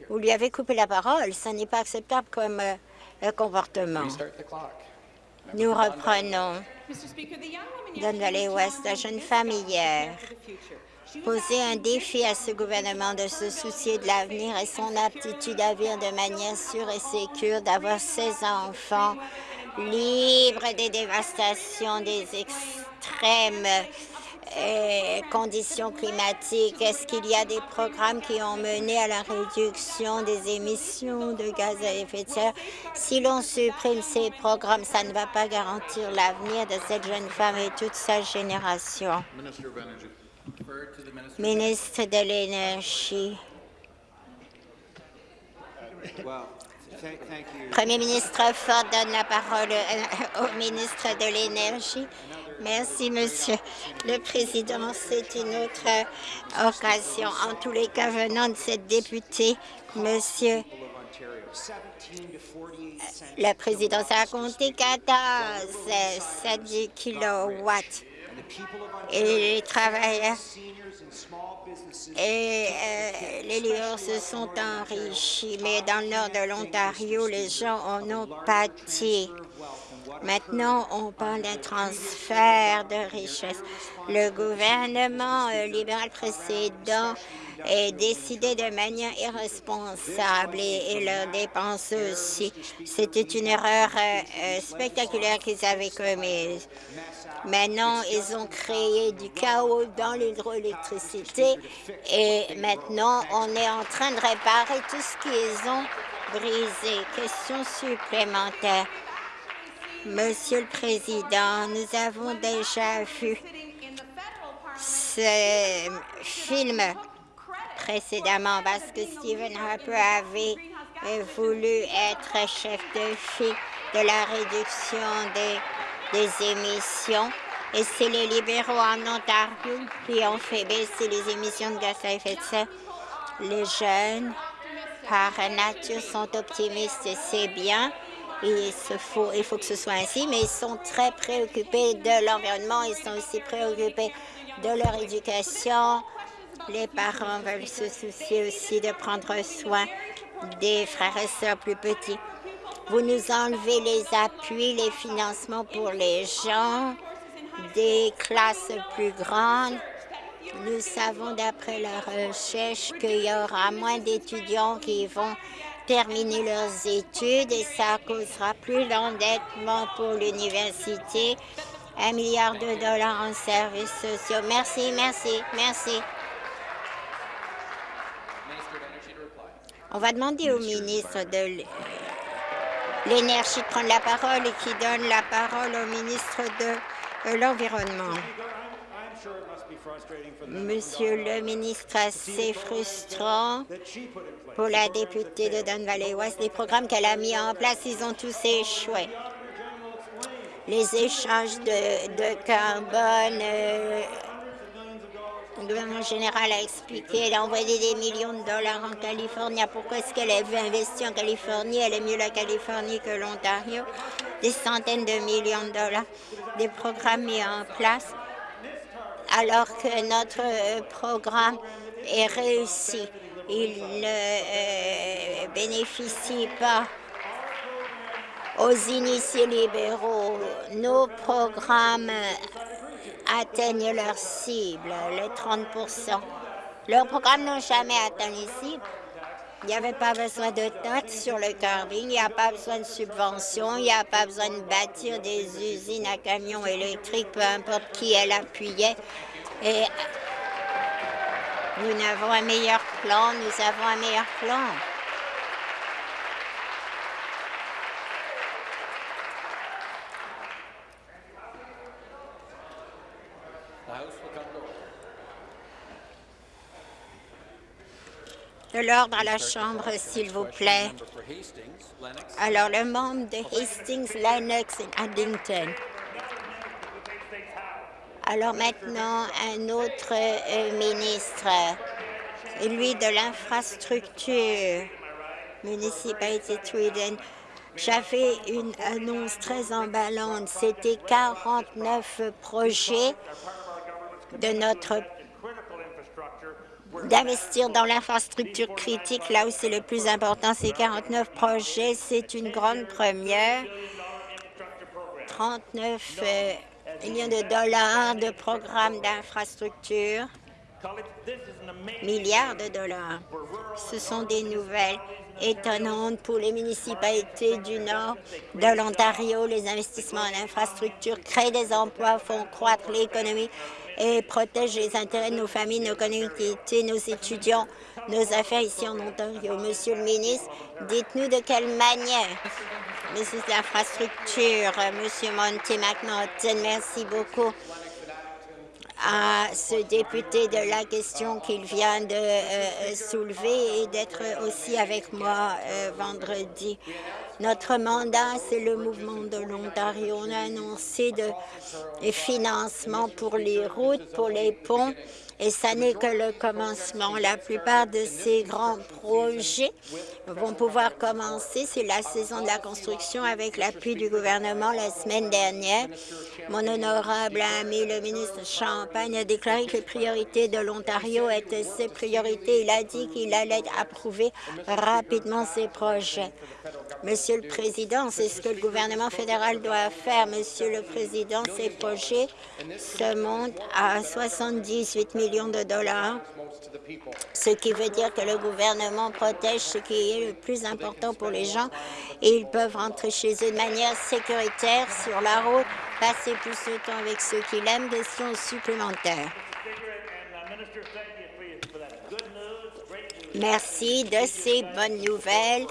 vous lui avez coupé la parole. Ce n'est pas acceptable comme euh, comportement. Nous reprenons. Don Valley West, la jeune femme hier, posait un défi à ce gouvernement de se soucier de l'avenir et son aptitude à vivre de manière sûre et sécure, d'avoir ses enfants libres des dévastations, des extrêmes conditions climatiques? Est-ce qu'il y a des programmes qui ont mené à la réduction des émissions de gaz à effet de serre? Si l'on supprime ces programmes, ça ne va pas garantir l'avenir de cette jeune femme et toute sa génération. Ministre de l'Énergie. Premier ministre Ford donne la parole euh, au ministre de l'Énergie. Merci, Monsieur le Président. C'est une autre euh, occasion. En tous les cas, venant de cette députée, Monsieur le Président, a compté 14 7 kilowatts. Et les travailleurs et euh, les lieurs se sont enrichis, mais dans le nord de l'Ontario, les gens en ont pâti. Maintenant, on parle d'un transfert de richesse. Le gouvernement euh, libéral précédent a décidé de manière irresponsable et, leurs dépenses aussi. C'était une erreur euh, spectaculaire qu'ils avaient commise. Maintenant, ils ont créé du chaos dans l'hydroélectricité et maintenant, on est en train de réparer tout ce qu'ils ont brisé. Question supplémentaire. Monsieur le Président, nous avons déjà vu ce film précédemment parce que Stephen Harper avait voulu être chef de file de la réduction des des émissions. Et c'est les libéraux en Ontario qui ont fait baisser les émissions de gaz à effet de serre. Les jeunes, par nature, sont optimistes c'est bien. Il, faut, il faut que ce soit ainsi, mais ils sont très préoccupés de l'environnement. Ils sont aussi préoccupés de leur éducation. Les parents veulent se soucier aussi de prendre soin des frères et sœurs plus petits. Vous nous enlevez les appuis, les financements pour les gens, des classes plus grandes. Nous savons d'après la recherche qu'il y aura moins d'étudiants qui vont terminer leurs études et ça causera plus d'endettement pour l'université. Un milliard de dollars en services sociaux. Merci, merci, merci. On va demander au ministre de l'énergie de prendre la parole et qui donne la parole au ministre de euh, l'Environnement. Monsieur le ministre, c'est frustrant pour la députée de Don Valley West. Les programmes qu'elle a mis en place, ils ont tous échoué. Les échanges de, carbone, euh, le gouvernement général a expliqué, elle a envoyé des millions de dollars en Californie. Pourquoi est-ce qu'elle a vu investir en Californie? Elle est mieux la Californie que l'Ontario. Des centaines de millions de dollars, des programmes mis en place, alors que notre euh, programme est réussi. Il ne euh, bénéficie pas aux initiés libéraux. Nos programmes atteignent leur cible, les 30% Leurs programmes n'ont jamais atteint les cibles. Il n'y avait pas besoin de taxes sur le carbone, il n'y a pas besoin de subventions, il n'y a pas besoin de bâtir des usines à camions électriques, peu importe qui elle appuyait. Et nous avons un meilleur plan, nous avons un meilleur plan. De l'ordre à la Chambre, s'il vous plaît. Alors, le membre de Hastings, Lennox et Addington. Alors maintenant, un autre euh, ministre, lui de l'infrastructure, municipalité Tweeden. J'avais une annonce très emballante. C'était 49 projets de notre d'investir dans l'infrastructure critique là où c'est le plus important. Ces 49 projets, c'est une grande première. 39 euh, millions de dollars de programmes d'infrastructure, milliards de dollars. Ce sont des nouvelles étonnantes pour les municipalités du nord de l'Ontario. Les investissements en infrastructure créent des emplois, font croître l'économie et protège les intérêts de nos familles, nos communautés, nos étudiants, nos affaires ici en Ontario. Monsieur le ministre, dites-nous de quelle manière Monsieur l'infrastructure, Monsieur Monty McNaughton, merci beaucoup. À ce député de la question qu'il vient de euh, soulever et d'être aussi avec moi euh, vendredi. Notre mandat, c'est le mouvement de l'Ontario. On a annoncé des financements pour les routes, pour les ponts, et ça n'est que le commencement. La plupart de ces grands projets vont pouvoir commencer. C'est la saison de la construction avec l'appui du gouvernement la semaine dernière. Mon honorable ami, le ministre Champagne, a déclaré que les priorités de l'Ontario étaient ses priorités. Il a dit qu'il allait approuver rapidement ces projets. Monsieur le Président, c'est ce que le gouvernement fédéral doit faire. Monsieur le Président, ces projets se montent à 78 millions de dollars, ce qui veut dire que le gouvernement protège ce qui est le plus important pour les gens et ils peuvent rentrer chez eux de manière sécuritaire sur la route, passer plus de temps avec ceux qui l'aiment. Question supplémentaire. Merci de ces bonnes nouvelles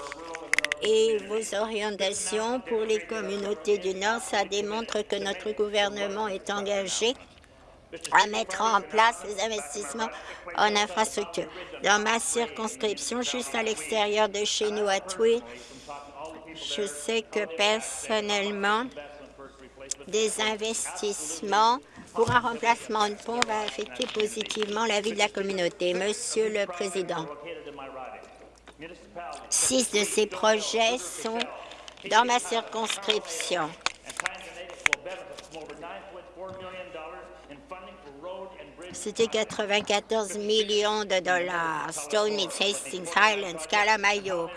et vos orientations pour les communautés du Nord. Ça démontre que notre gouvernement est engagé à mettre en place les investissements en infrastructure. Dans ma circonscription, juste à l'extérieur de chez nous, à Twee, je sais que personnellement, des investissements pour un remplacement de pont va affecter positivement la vie de la communauté. Monsieur le Président, six de ces projets sont dans ma circonscription. C'était 94 millions de dollars. Stoney, Hastings, Highlands, Calamayo.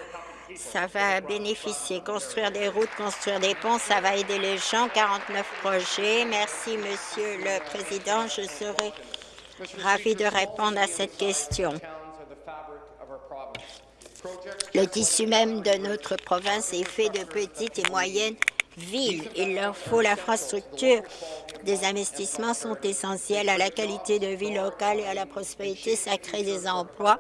Ça va bénéficier. Construire des routes, construire des ponts, ça va aider les gens. 49 projets. Merci, Monsieur le Président. Je serai ravi de répondre à cette question. Le tissu même de notre province est fait de petites et moyennes Il leur faut l'infrastructure. Des investissements sont essentiels à la qualité de vie locale et à la prospérité. Ça crée des emplois.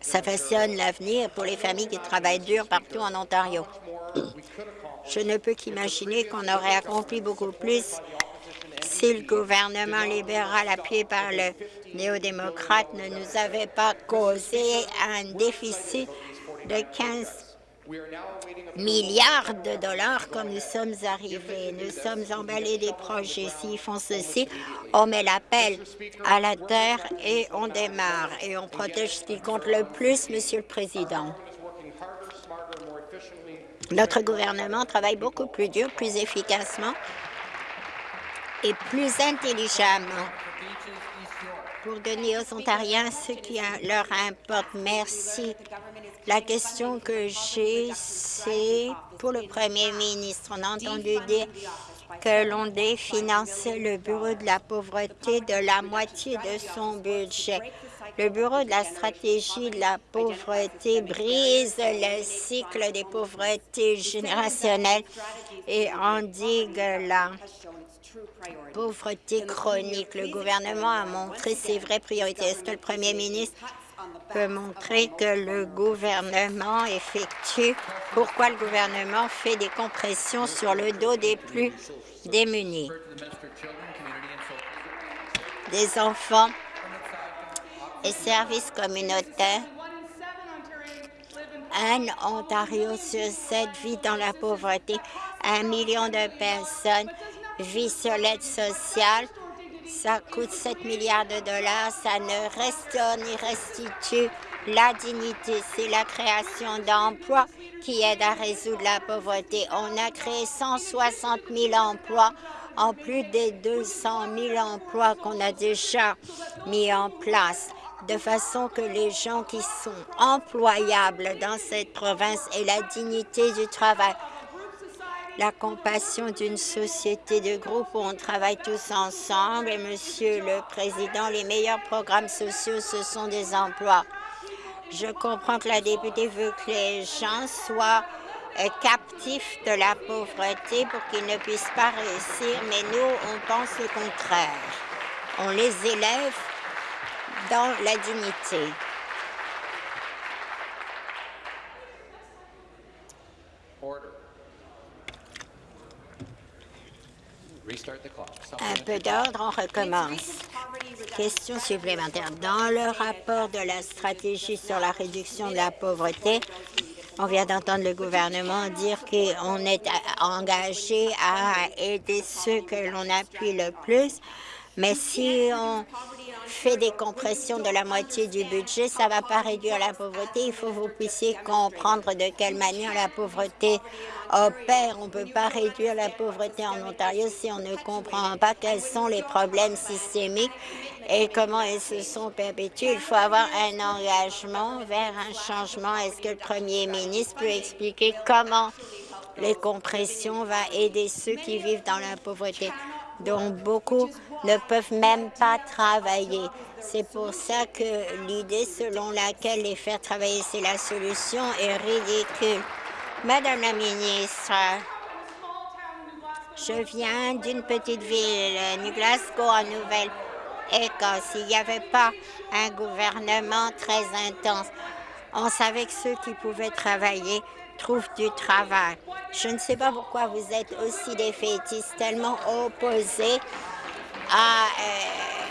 Ça façonne l'avenir pour les familles qui travaillent dur partout en Ontario. Je ne peux qu'imaginer qu'on aurait accompli beaucoup plus si le gouvernement libéral appuyé par le néo-démocrate ne nous avait pas causé un déficit de 15 milliards de dollars comme nous sommes arrivés. Nous sommes emballés des projets. S'ils font ceci, on met l'appel à la terre et on démarre. Et on protège ce qui compte le plus, Monsieur le Président. Notre gouvernement travaille beaucoup plus dur, plus efficacement et plus intelligemment pour donner aux Ontariens ce qui leur importe. Merci. La question que j'ai, c'est pour le premier ministre. On a entendu dire que l'on définançait le Bureau de la pauvreté de la moitié de son budget. Le Bureau de la stratégie de la pauvreté brise le cycle des pauvretés générationnelles et endigue la pauvreté chronique. Le gouvernement a montré ses vraies priorités. Est-ce que le premier ministre montrer que le gouvernement effectue, pourquoi le gouvernement fait des compressions sur le dos des plus démunis, des enfants et services communautaires. Un Ontario sur sept vit dans la pauvreté. Un million de personnes vivent sur l'aide sociale ça coûte 7 milliards de dollars, ça ne restaure ni restitue la dignité. C'est la création d'emplois qui aide à résoudre la pauvreté. On a créé 160 000 emplois en plus des 200 000 emplois qu'on a déjà mis en place, de façon que les gens qui sont employables dans cette province aient la dignité du travail la compassion d'une société de groupe où on travaille tous ensemble. Et Monsieur le Président, les meilleurs programmes sociaux, ce sont des emplois. Je comprends que la députée veut que les gens soient euh, captifs de la pauvreté pour qu'ils ne puissent pas réussir, mais nous, on pense le contraire. On les élève dans la dignité. Un peu d'ordre, on recommence. Question supplémentaire. Dans le rapport de la stratégie sur la réduction de la pauvreté, on vient d'entendre le gouvernement dire qu'on est engagé à aider ceux que l'on appuie le plus, mais si on fait des compressions de la moitié du budget, ça ne va pas réduire la pauvreté. Il faut que vous puissiez comprendre de quelle manière la pauvreté opère. On ne peut pas réduire la pauvreté en Ontario si on ne comprend pas quels sont les problèmes systémiques et comment ils se sont perpétués. Il faut avoir un engagement vers un changement. Est-ce que le premier ministre peut expliquer comment les compressions vont aider ceux qui vivent dans la pauvreté? dont beaucoup ne peuvent même pas travailler. C'est pour ça que l'idée selon laquelle les faire travailler, c'est la solution, est ridicule. Madame la ministre, je viens d'une petite ville, New Glasgow, en Nouvelle-Écosse. Il n'y avait pas un gouvernement très intense. On savait que ceux qui pouvaient travailler trouvent du travail. Je ne sais pas pourquoi vous êtes aussi défaitistes, tellement opposés à euh,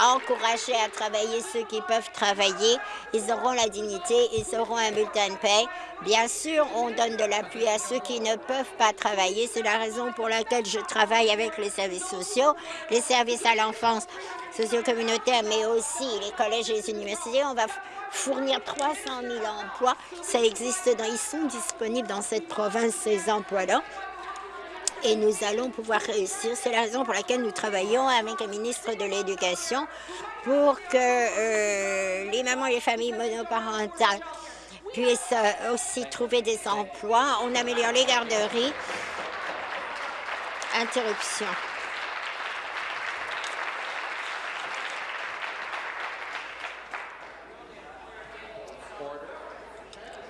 encourager à travailler ceux qui peuvent travailler. Ils auront la dignité, ils auront un bulletin de paie. Bien sûr, on donne de l'appui à ceux qui ne peuvent pas travailler. C'est la raison pour laquelle je travaille avec les services sociaux, les services à l'enfance socio-communautaire, mais aussi les collèges et les universités. On va fournir 300 000 emplois. Ça existe, dans, ils sont disponibles dans cette province, ces emplois-là. Et nous allons pouvoir réussir. C'est la raison pour laquelle nous travaillons avec le ministre de l'Éducation pour que euh, les mamans et les familles monoparentales puissent euh, aussi trouver des emplois. On améliore les garderies. Interruption.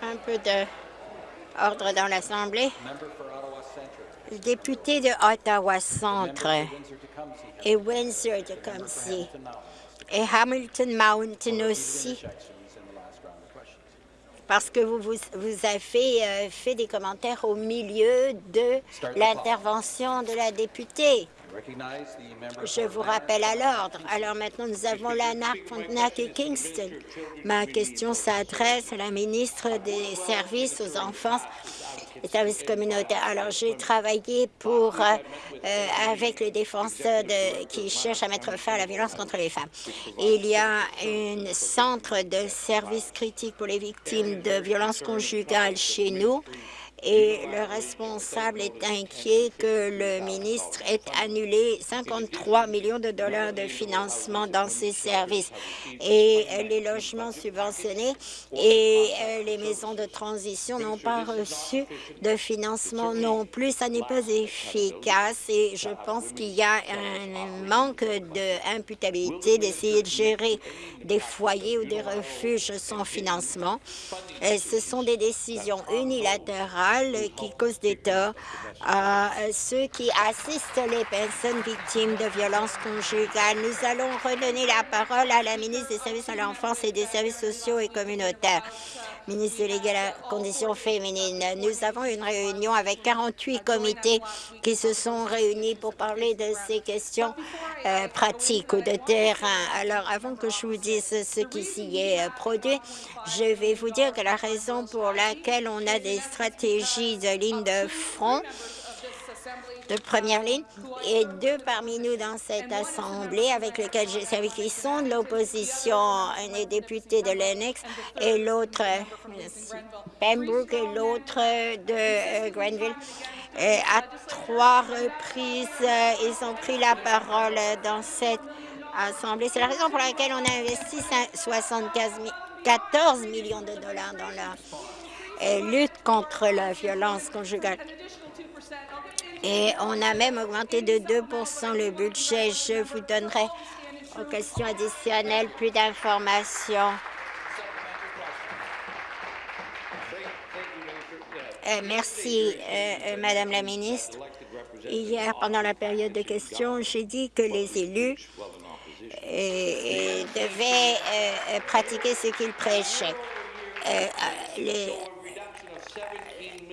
un peu d'ordre dans l'Assemblée. Député de Ottawa Centre et Windsor-Tecumseh et Hamilton Mountain aussi, parce que vous, vous, avez euh, fait des commentaires au milieu de l'intervention de la députée. Je vous rappelle à l'ordre. Alors maintenant, nous avons la NAC et Kingston. Ma question s'adresse à la ministre des Services aux enfants services communautaires. Alors, j'ai travaillé pour, euh, euh, avec les défenseurs de, qui cherchent à mettre fin à la violence contre les femmes. Il y a un centre de services critiques pour les victimes de violences conjugales chez nous et le responsable est inquiet que le ministre ait annulé 53 millions de dollars de financement dans ses services. Et les logements subventionnés et euh, les maisons de transition n'ont pas reçu de financement non plus. Ça n'est pas efficace et je pense qu'il y a un manque d'imputabilité d'essayer de gérer des foyers ou des refuges sans financement. Et ce sont des décisions unilatérales qui causent des torts à ceux qui assistent les personnes victimes de violences conjugales. Nous allons redonner la parole à la ministre des Services à l'enfance et des services sociaux et communautaires ministre de la condition féminine. Nous avons une réunion avec 48 comités qui se sont réunis pour parler de ces questions euh, pratiques ou de terrain. Alors, avant que je vous dise ce qui s'y est euh, produit, je vais vous dire que la raison pour laquelle on a des stratégies de ligne de front de première ligne et deux parmi nous dans cette Assemblée avec lesquels j'ai servi qui sont de l'opposition, un député de Lennox et l'autre, Pembroke et l'autre de euh, Grenville. À trois reprises, euh, ils ont pris la parole dans cette Assemblée. C'est la raison pour laquelle on a investi 74 millions de dollars dans la lutte contre la violence conjugale. Et on a même augmenté de 2% le budget. Je vous donnerai aux questions additionnelles plus d'informations. Euh, merci, euh, euh, Madame la ministre. Hier, pendant la période de questions, j'ai dit que les élus devaient pratiquer ce qu'ils prêchaient. Les,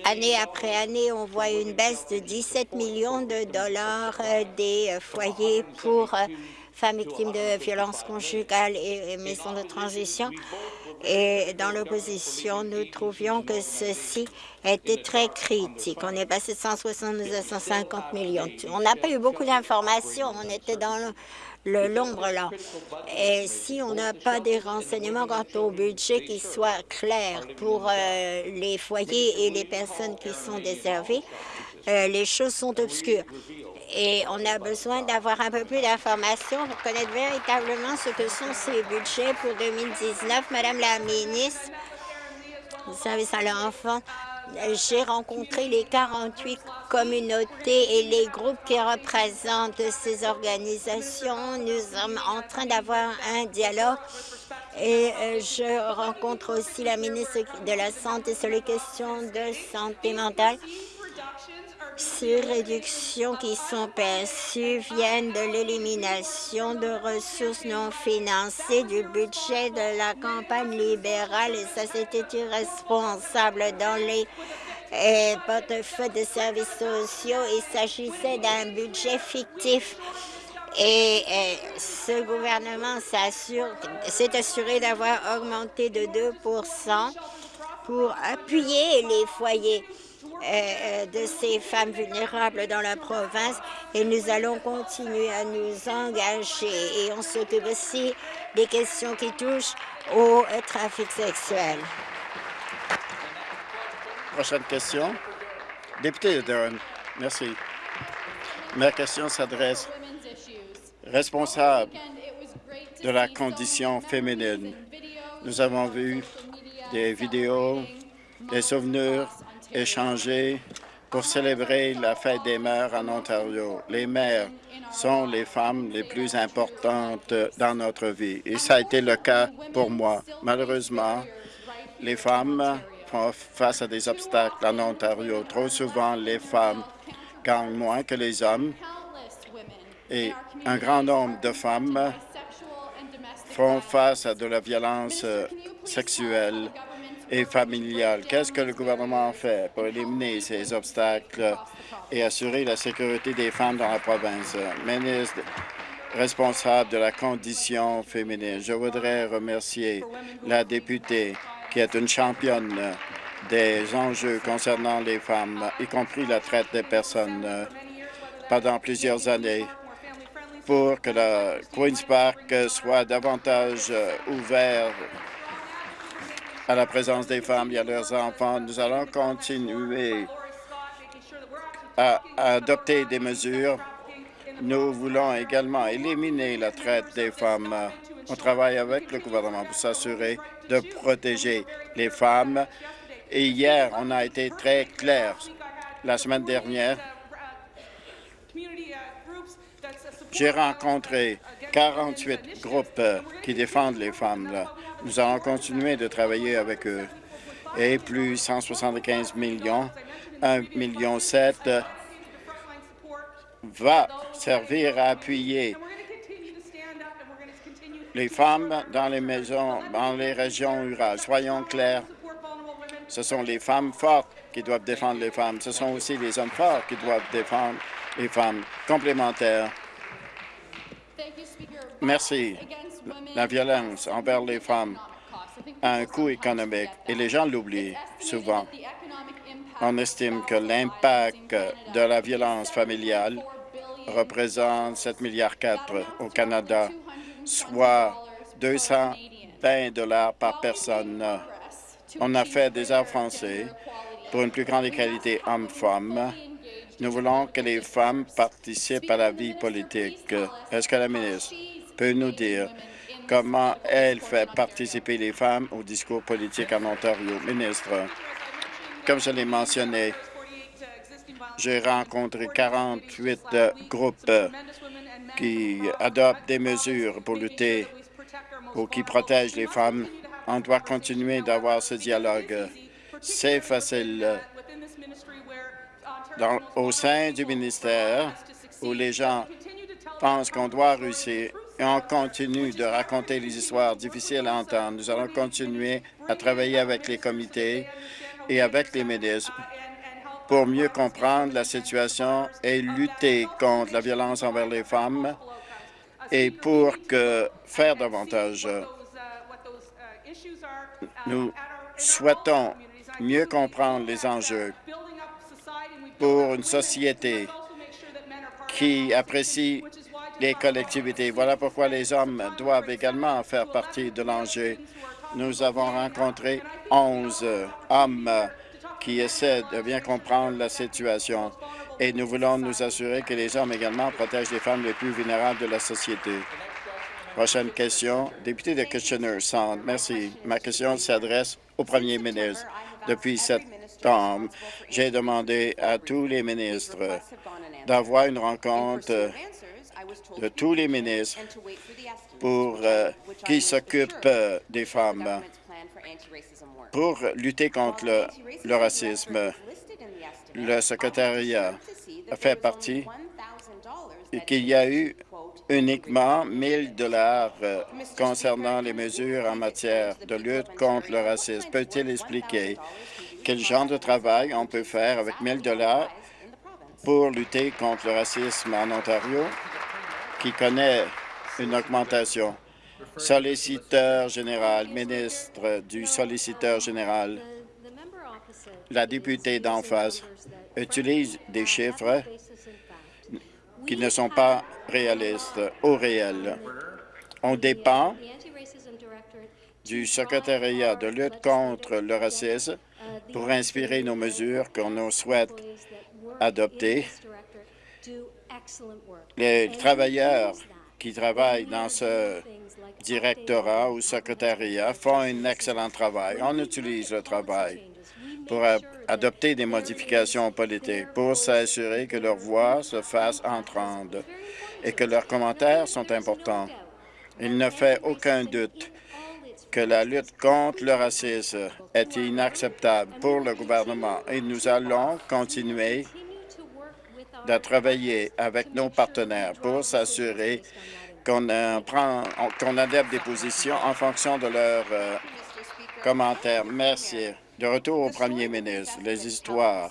Année après année, on voit une baisse de 17 millions de dollars euh, des euh, foyers pour euh, femmes victimes de violences conjugales et maisons de transition. Et dans l'opposition, nous trouvions que ceci était très critique. On est passé de 172 à 150 millions. On n'a pas eu beaucoup d'informations. On était dans le l'ombre là. Et si on n'a pas des renseignements quant au budget qui soit clair pour euh, les foyers et les personnes qui sont déservées, euh, les choses sont obscures. Et on a besoin d'avoir un peu plus d'informations pour connaître véritablement ce que sont ces budgets pour 2019. Madame la ministre, service à l'enfant, j'ai rencontré les 48 communautés et les groupes qui représentent ces organisations. Nous sommes en train d'avoir un dialogue et euh, je rencontre aussi la ministre de la Santé sur les questions de santé mentale. Ces réductions qui sont perçues viennent de l'élimination de ressources non financées du budget de la campagne libérale et ça, c'était irresponsable dans les eh, portefeuilles de services sociaux. Il s'agissait d'un budget fictif. Et, et ce gouvernement s'est assuré d'avoir augmenté de 2% pour appuyer les foyers. Euh, de ces femmes vulnérables dans la province et nous allons continuer à nous engager et on s'occupe aussi des questions qui touchent au trafic sexuel. Prochaine question. Député de Durham. Merci. Ma question s'adresse responsable de la condition féminine. Nous avons vu des vidéos, des souvenirs échanger pour célébrer la fête des mères en Ontario. Les mères sont les femmes les plus importantes dans notre vie et ça a été le cas pour moi. Malheureusement, les femmes font face à des obstacles en Ontario. Trop souvent, les femmes gagnent moins que les hommes et un grand nombre de femmes font face à de la violence sexuelle et familiale. Qu'est-ce que le gouvernement fait pour éliminer ces obstacles et assurer la sécurité des femmes dans la province? Ministre responsable de la condition féminine, je voudrais remercier la députée qui est une championne des enjeux concernant les femmes, y compris la traite des personnes, pendant plusieurs années pour que le Queen's Park soit davantage ouvert à la présence des femmes et à leurs enfants. Nous allons continuer à, adopter des mesures. Nous voulons également éliminer la traite des femmes. On travaille avec le gouvernement pour s'assurer de protéger les femmes. Et hier, on a été très clair. La semaine dernière, j'ai rencontré 48 groupes qui défendent les femmes. Nous allons continuer de travailler avec eux. Et plus 175 millions, 1,7 million 7 va servir à appuyer les femmes dans les maisons, dans les régions rurales. Soyons clairs, ce sont les femmes fortes qui doivent défendre les femmes. Ce sont aussi les hommes forts qui doivent défendre les femmes complémentaires. Merci la violence envers les femmes a un coût économique et les gens l'oublient souvent. On estime que l'impact de la violence familiale représente 7,4 milliards au Canada, soit 220 dollars par personne. On a fait des avancées pour une plus grande égalité hommes-femmes. Nous voulons que les femmes participent à la vie politique. Est-ce que la ministre peut nous dire comment elle fait participer les femmes au discours politique en Ontario. Ministre, comme je l'ai mentionné, j'ai rencontré 48 groupes qui adoptent des mesures pour lutter ou qui protègent les femmes. On doit continuer d'avoir ce dialogue. C'est facile. au sein du ministère, où les gens pensent qu'on doit réussir, et on continue de raconter les histoires difficiles à entendre. Nous allons continuer à travailler avec les comités et avec les ministres pour mieux comprendre la situation et lutter contre la violence envers les femmes et pour faire davantage. Nous souhaitons mieux comprendre les enjeux pour une société qui apprécie les collectivités. Voilà pourquoi les hommes doivent également faire partie de l'enjeu. Nous avons rencontré 11 hommes qui essaient de bien comprendre la situation et nous voulons nous assurer que les hommes également protègent les femmes les plus vulnérables de la société. Prochaine question, député de Kitchener-Sound. Merci. Ma question s'adresse au premier ministre. Depuis septembre, j'ai demandé à tous les ministres d'avoir une rencontre de tous les ministres pour euh, qui s'occupent euh, des femmes pour lutter contre le, racisme. Le secrétariat a fait partie et qu'il y a eu uniquement 1000 dollars euh, concernant les mesures en matière de lutte contre le racisme? Peut-il expliquer quel genre de travail on peut faire avec 1000 dollars pour lutter contre le racisme en Ontario, qui connaît une augmentation? Solliciteur général, ministre du solliciteur général, la députée d'en face utilise des chiffres qui ne sont pas réalistes ou réels. On dépend du secrétariat de lutte contre le racisme pour inspirer nos mesures qu'on souhaite adopter. Les travailleurs qui travaillent dans ce directorat ou secrétariat font un excellent travail. On utilise le travail pour adopter des modifications politiques, pour s'assurer que leur voix se fasse entendre et que leurs commentaires sont importants. Il ne fait aucun doute que la lutte contre le racisme est inacceptable pour le gouvernement et nous allons continuer de travailler avec nos partenaires pour s'assurer qu'on qu'on adapte des positions en fonction de leurs euh, commentaires. Merci. De retour au premier ministre, les histoires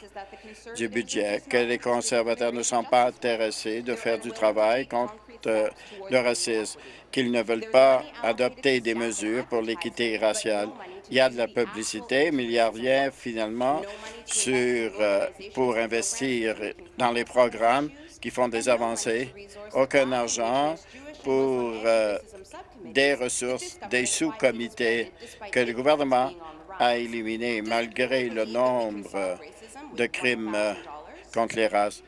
du budget, que les conservateurs ne sont pas intéressés de faire du travail contre euh, le racisme, qu'ils ne veulent pas adopter des mesures pour l'équité raciale. Il y a de la publicité, mais il n'y a rien finalement sur, euh, pour investir dans les programmes qui font des avancées. Aucun argent pour euh, des ressources, des sous-comités que le gouvernement a éliminés malgré le nombre de crimes euh, contre les races.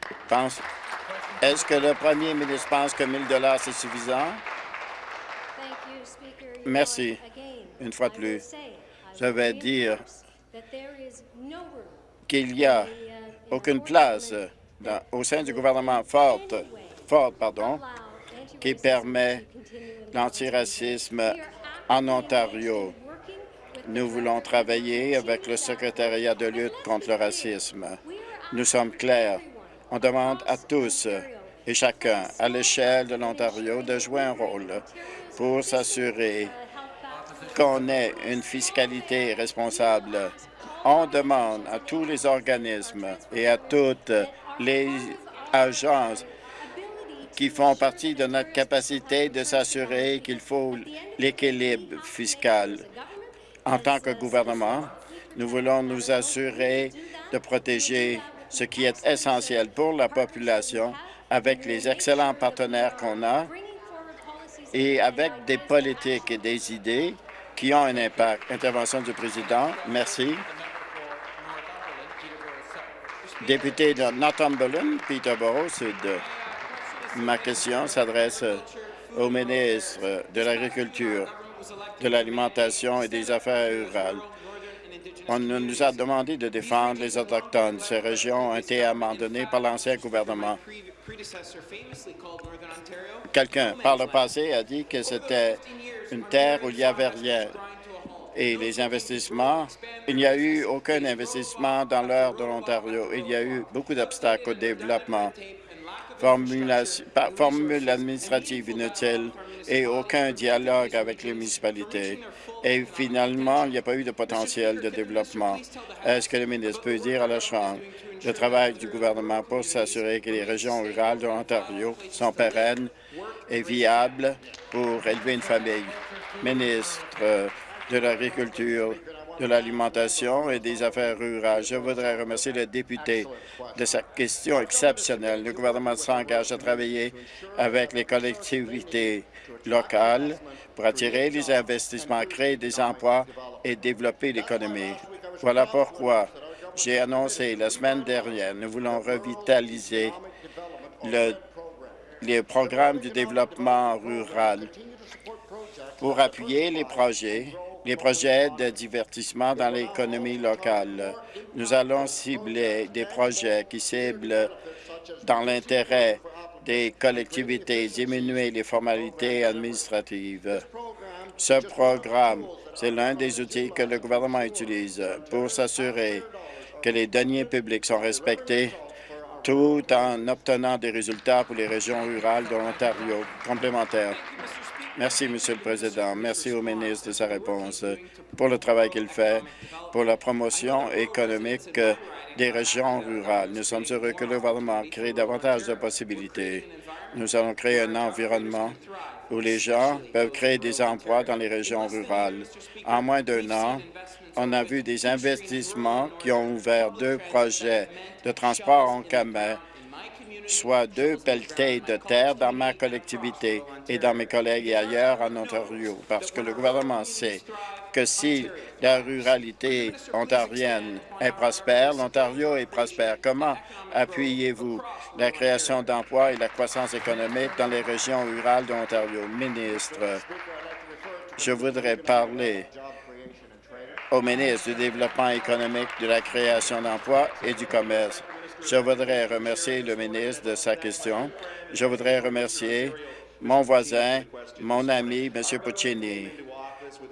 Est-ce que le premier ministre pense que 1 000 c'est suffisant? Merci. Une fois de plus, je vais dire qu'il n'y a aucune place au sein du gouvernement Ford pardon, qui permet l'antiracisme en Ontario. Nous voulons travailler avec le secrétariat de lutte contre le racisme. Nous sommes clairs. On demande à tous et chacun à l'échelle de l'Ontario de jouer un rôle pour s'assurer qu'on ait une fiscalité responsable. On demande à tous les organismes et à toutes les agences qui font partie de notre capacité de s'assurer qu'il faut l'équilibre fiscal. En tant que gouvernement, nous voulons nous assurer de protéger ce qui est essentiel pour la population avec les excellents partenaires qu'on a et avec des politiques et des idées qui ont un impact. Intervention du président. Merci. Député de Northumberland, Peterborough Sud. Ma question s'adresse au ministre de l'Agriculture, de l'Alimentation et des Affaires rurales. On nous a demandé de défendre les Autochtones. Ces régions ont été abandonnées par l'ancien gouvernement. Quelqu'un, par le passé, a dit que c'était une terre où il n'y avait rien. Et les investissements, il n'y a eu aucun investissement dans l'heure de l'Ontario. Il y a eu beaucoup d'obstacles au développement. formule administrative inutile et aucun dialogue avec les municipalités. Et finalement, il n'y a pas eu de potentiel de développement? Est-ce que le ministre peut dire à la Chambre? Le travail du gouvernement pour s'assurer que les régions rurales de l'Ontario sont pérennes et viables pour élever une famille? Ministre de l'Agriculture, de l'alimentation et des affaires rurales. Je voudrais remercier le député de sa question exceptionnelle. Le gouvernement s'engage à travailler avec les collectivités locales pour attirer les investissements, créer des emplois et développer l'économie. Voilà pourquoi j'ai annoncé la semaine dernière, nous voulons revitaliser le, les programmes du développement rural pour appuyer les projets les projets de divertissement dans l'économie locale. Nous allons cibler des projets qui ciblent dans l'intérêt des collectivités, diminuer les formalités administratives. Ce programme, c'est l'un des outils que le gouvernement utilise pour s'assurer que les deniers publics sont respectés tout en obtenant des résultats pour les régions rurales de l'Ontario complémentaires. Merci, Monsieur le Président. Merci au ministre de sa réponse pour le travail qu'il fait pour la promotion économique des régions rurales. Nous sommes heureux que le gouvernement crée davantage de possibilités. Nous allons créer un environnement où les gens peuvent créer des emplois dans les régions rurales. En moins d'un an, on a vu des investissements qui ont ouvert deux projets de transport en commun soit deux pelletés de terre dans ma collectivité et dans mes collègues et ailleurs en Ontario, parce que le gouvernement sait que si la ruralité ontarienne est prospère, l'Ontario est prospère. Comment appuyez-vous la création d'emplois et la croissance économique dans les régions rurales de l'Ontario? Ministre, je voudrais parler au ministre du Développement économique, de la création d'emplois et du commerce. Je voudrais remercier le ministre de sa question. Je voudrais remercier mon voisin, mon ami, M. Puccini.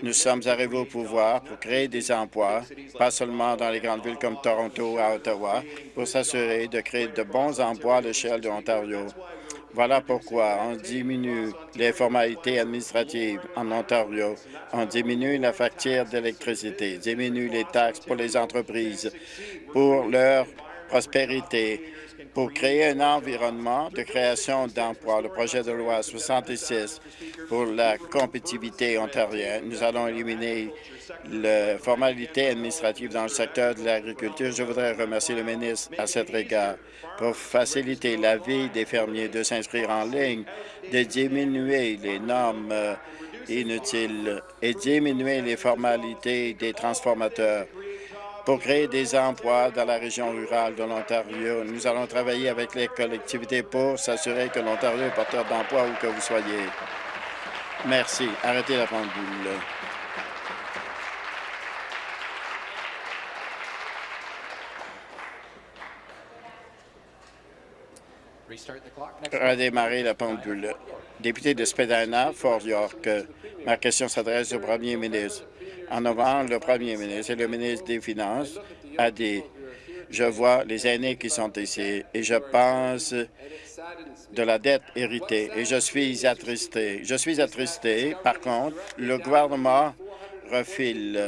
Nous sommes arrivés au pouvoir pour créer des emplois, pas seulement dans les grandes villes comme Toronto à Ottawa, pour s'assurer de créer de bons emplois à l'échelle de l'Ontario. Voilà pourquoi on diminue les formalités administratives en Ontario, on diminue la facture d'électricité, diminue les taxes pour les entreprises, pour leur prospérité pour créer un environnement de création d'emplois. Le projet de loi 66 pour la compétitivité ontarienne. Nous allons éliminer les formalités administratives dans le secteur de l'agriculture. Je voudrais remercier le ministre à cet égard pour faciliter la vie des fermiers de s'inscrire en ligne, de diminuer les normes euh, inutiles et diminuer les formalités des transformateurs pour créer des emplois dans la région rurale de l'Ontario. Nous allons travailler avec les collectivités pour s'assurer que l'Ontario est porteur d'emplois où que vous soyez. Merci. Arrêtez la pendule. Redémarrer la pendule. Député de Spadina, Fort York, ma question s'adresse au premier ministre. En novembre, le premier ministre et le ministre des Finances a dit je vois les aînés qui sont ici et je pense de la dette héritée et je suis attristé. Je suis attristé. Par contre, le gouvernement refile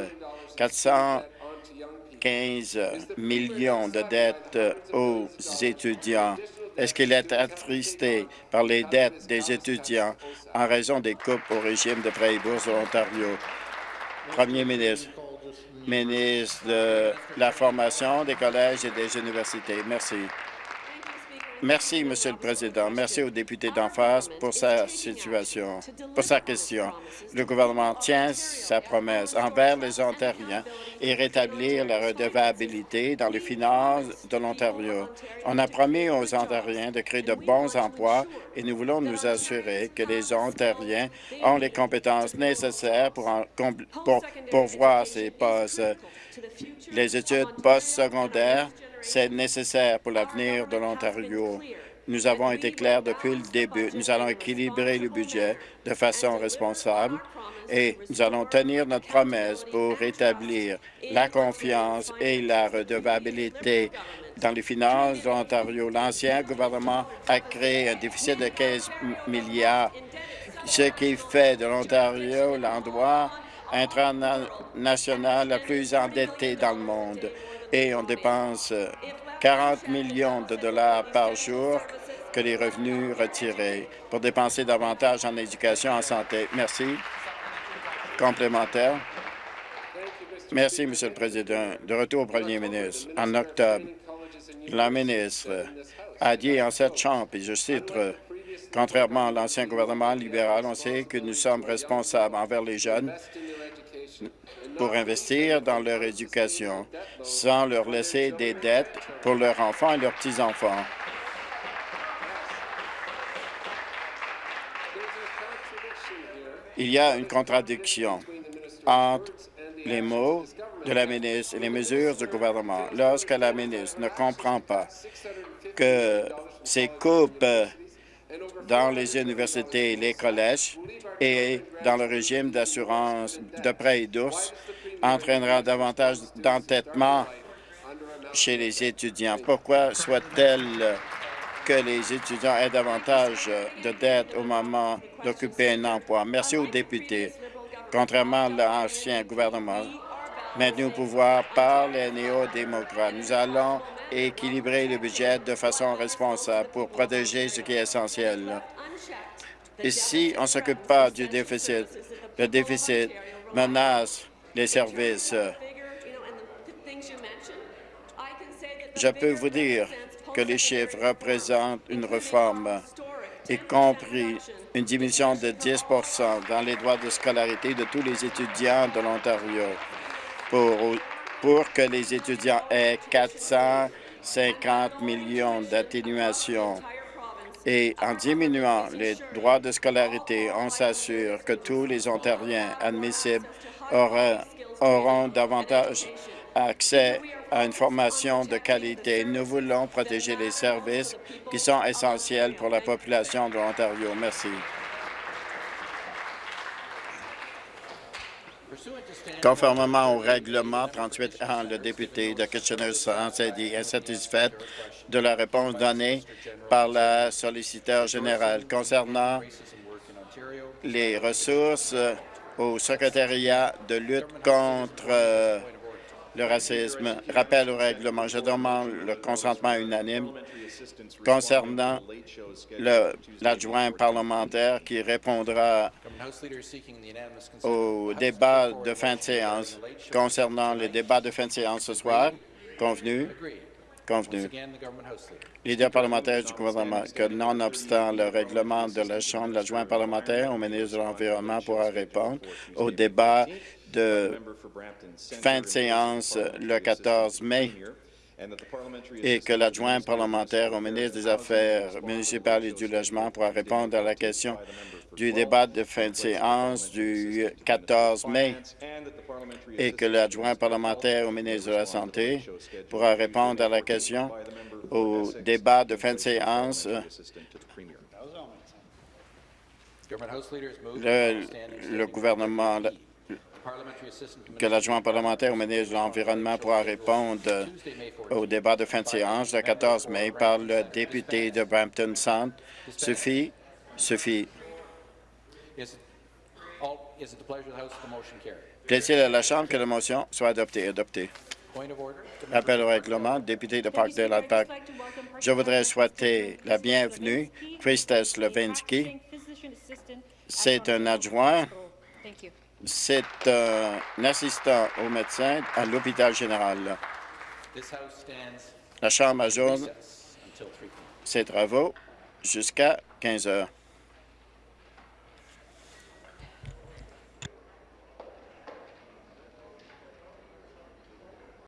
415 millions de dettes aux étudiants. Est-ce qu'il est attristé par les dettes des étudiants en raison des coupes au régime de prêts et bourses de l'Ontario? Premier ministre, ministre de la formation des collèges et des universités. Merci. Merci, Monsieur le Président. Merci au député d'en face pour sa situation, pour sa question. Le gouvernement tient sa promesse envers les Ontariens et rétablir la redevabilité dans les finances de l'Ontario. On a promis aux Ontariens de créer de bons emplois et nous voulons nous assurer que les Ontariens ont les compétences nécessaires pour, en, pour pourvoir ces postes. Les études postsecondaires c'est nécessaire pour l'avenir de l'Ontario. nous avons été clairs depuis le début. Nous allons équilibrer le budget de façon responsable et nous allons tenir notre promesse pour rétablir la confiance et la redevabilité dans les finances de l'Ontario. L'ancien gouvernement a créé un déficit de 15 milliards, ce qui fait de l'Ontario l'endroit international le plus endetté dans le monde. Et on dépense 40 millions de dollars par jour que les revenus retirés pour dépenser davantage en éducation en santé. Merci. Complémentaire. Merci, Monsieur le Président. De retour au Premier ministre. En octobre, la ministre a dit en cette Chambre, et je cite, Contrairement à l'ancien gouvernement libéral, on sait que nous sommes responsables envers les jeunes pour investir dans leur éducation sans leur laisser des dettes pour leurs enfants et leurs petits-enfants. Il y a une contradiction entre les mots de la ministre et les mesures du gouvernement. Lorsque la ministre ne comprend pas que ces coupes dans les universités les collèges et dans le régime d'assurance de prêts et d'ours entraînera davantage d'entêtement chez les étudiants. Pourquoi souhaite-t-elle que les étudiants aient davantage de dettes au moment d'occuper un emploi? Merci aux députés. Contrairement à l'ancien gouvernement, maintenu au pouvoir par les néo-démocrates, nous allons équilibrer le budget de façon responsable pour protéger ce qui est essentiel. Et si on ne s'occupe pas du déficit, le déficit menace les services. Je peux vous dire que les chiffres représentent une réforme, y compris une diminution de 10% dans les droits de scolarité de tous les étudiants de l'Ontario pour que les étudiants aient 450 millions d'atténuations. Et en diminuant les droits de scolarité, on s'assure que tous les Ontariens admissibles auront, davantage accès à une formation de qualité. Nous voulons protéger les services qui sont essentiels pour la population de l'Ontario. Merci. Conformément au règlement 38 ans, le député de Kitchener-South s'est dit insatisfait de la réponse donnée par la solliciteur générale. Concernant les ressources au secrétariat de lutte contre euh, le racisme. Rappel au règlement. Je demande le consentement unanime concernant l'adjoint parlementaire qui répondra au débat de fin de séance concernant le débat de fin de séance ce soir. Convenu? Convenu. Leader parlementaire du gouvernement, que nonobstant le règlement de la Chambre, l'adjoint parlementaire au ministre de l'Environnement pourra répondre au débat de fin de séance le 14 mai et que l'adjoint parlementaire au ministre des Affaires municipales et du Logement pourra répondre à la question du débat de fin de séance du 14 mai et que l'adjoint parlementaire au ministre de la Santé pourra répondre à la question au débat de fin de séance. le gouvernement que l'adjoint parlementaire au ministre de l'Environnement pourra répondre au débat de fin de séance le 14 mai par le député de Brampton Centre. Suffit. Suffit. Plaît-il à la Chambre que la motion soit adoptée? Adoptée. Appel au règlement, député de Parkdale Park. Je voudrais souhaiter la bienvenue, Christos Levinsky. C'est un adjoint c'est un assistant au médecin à l'hôpital général. La Chambre ajourne ses travaux jusqu'à 15 heures.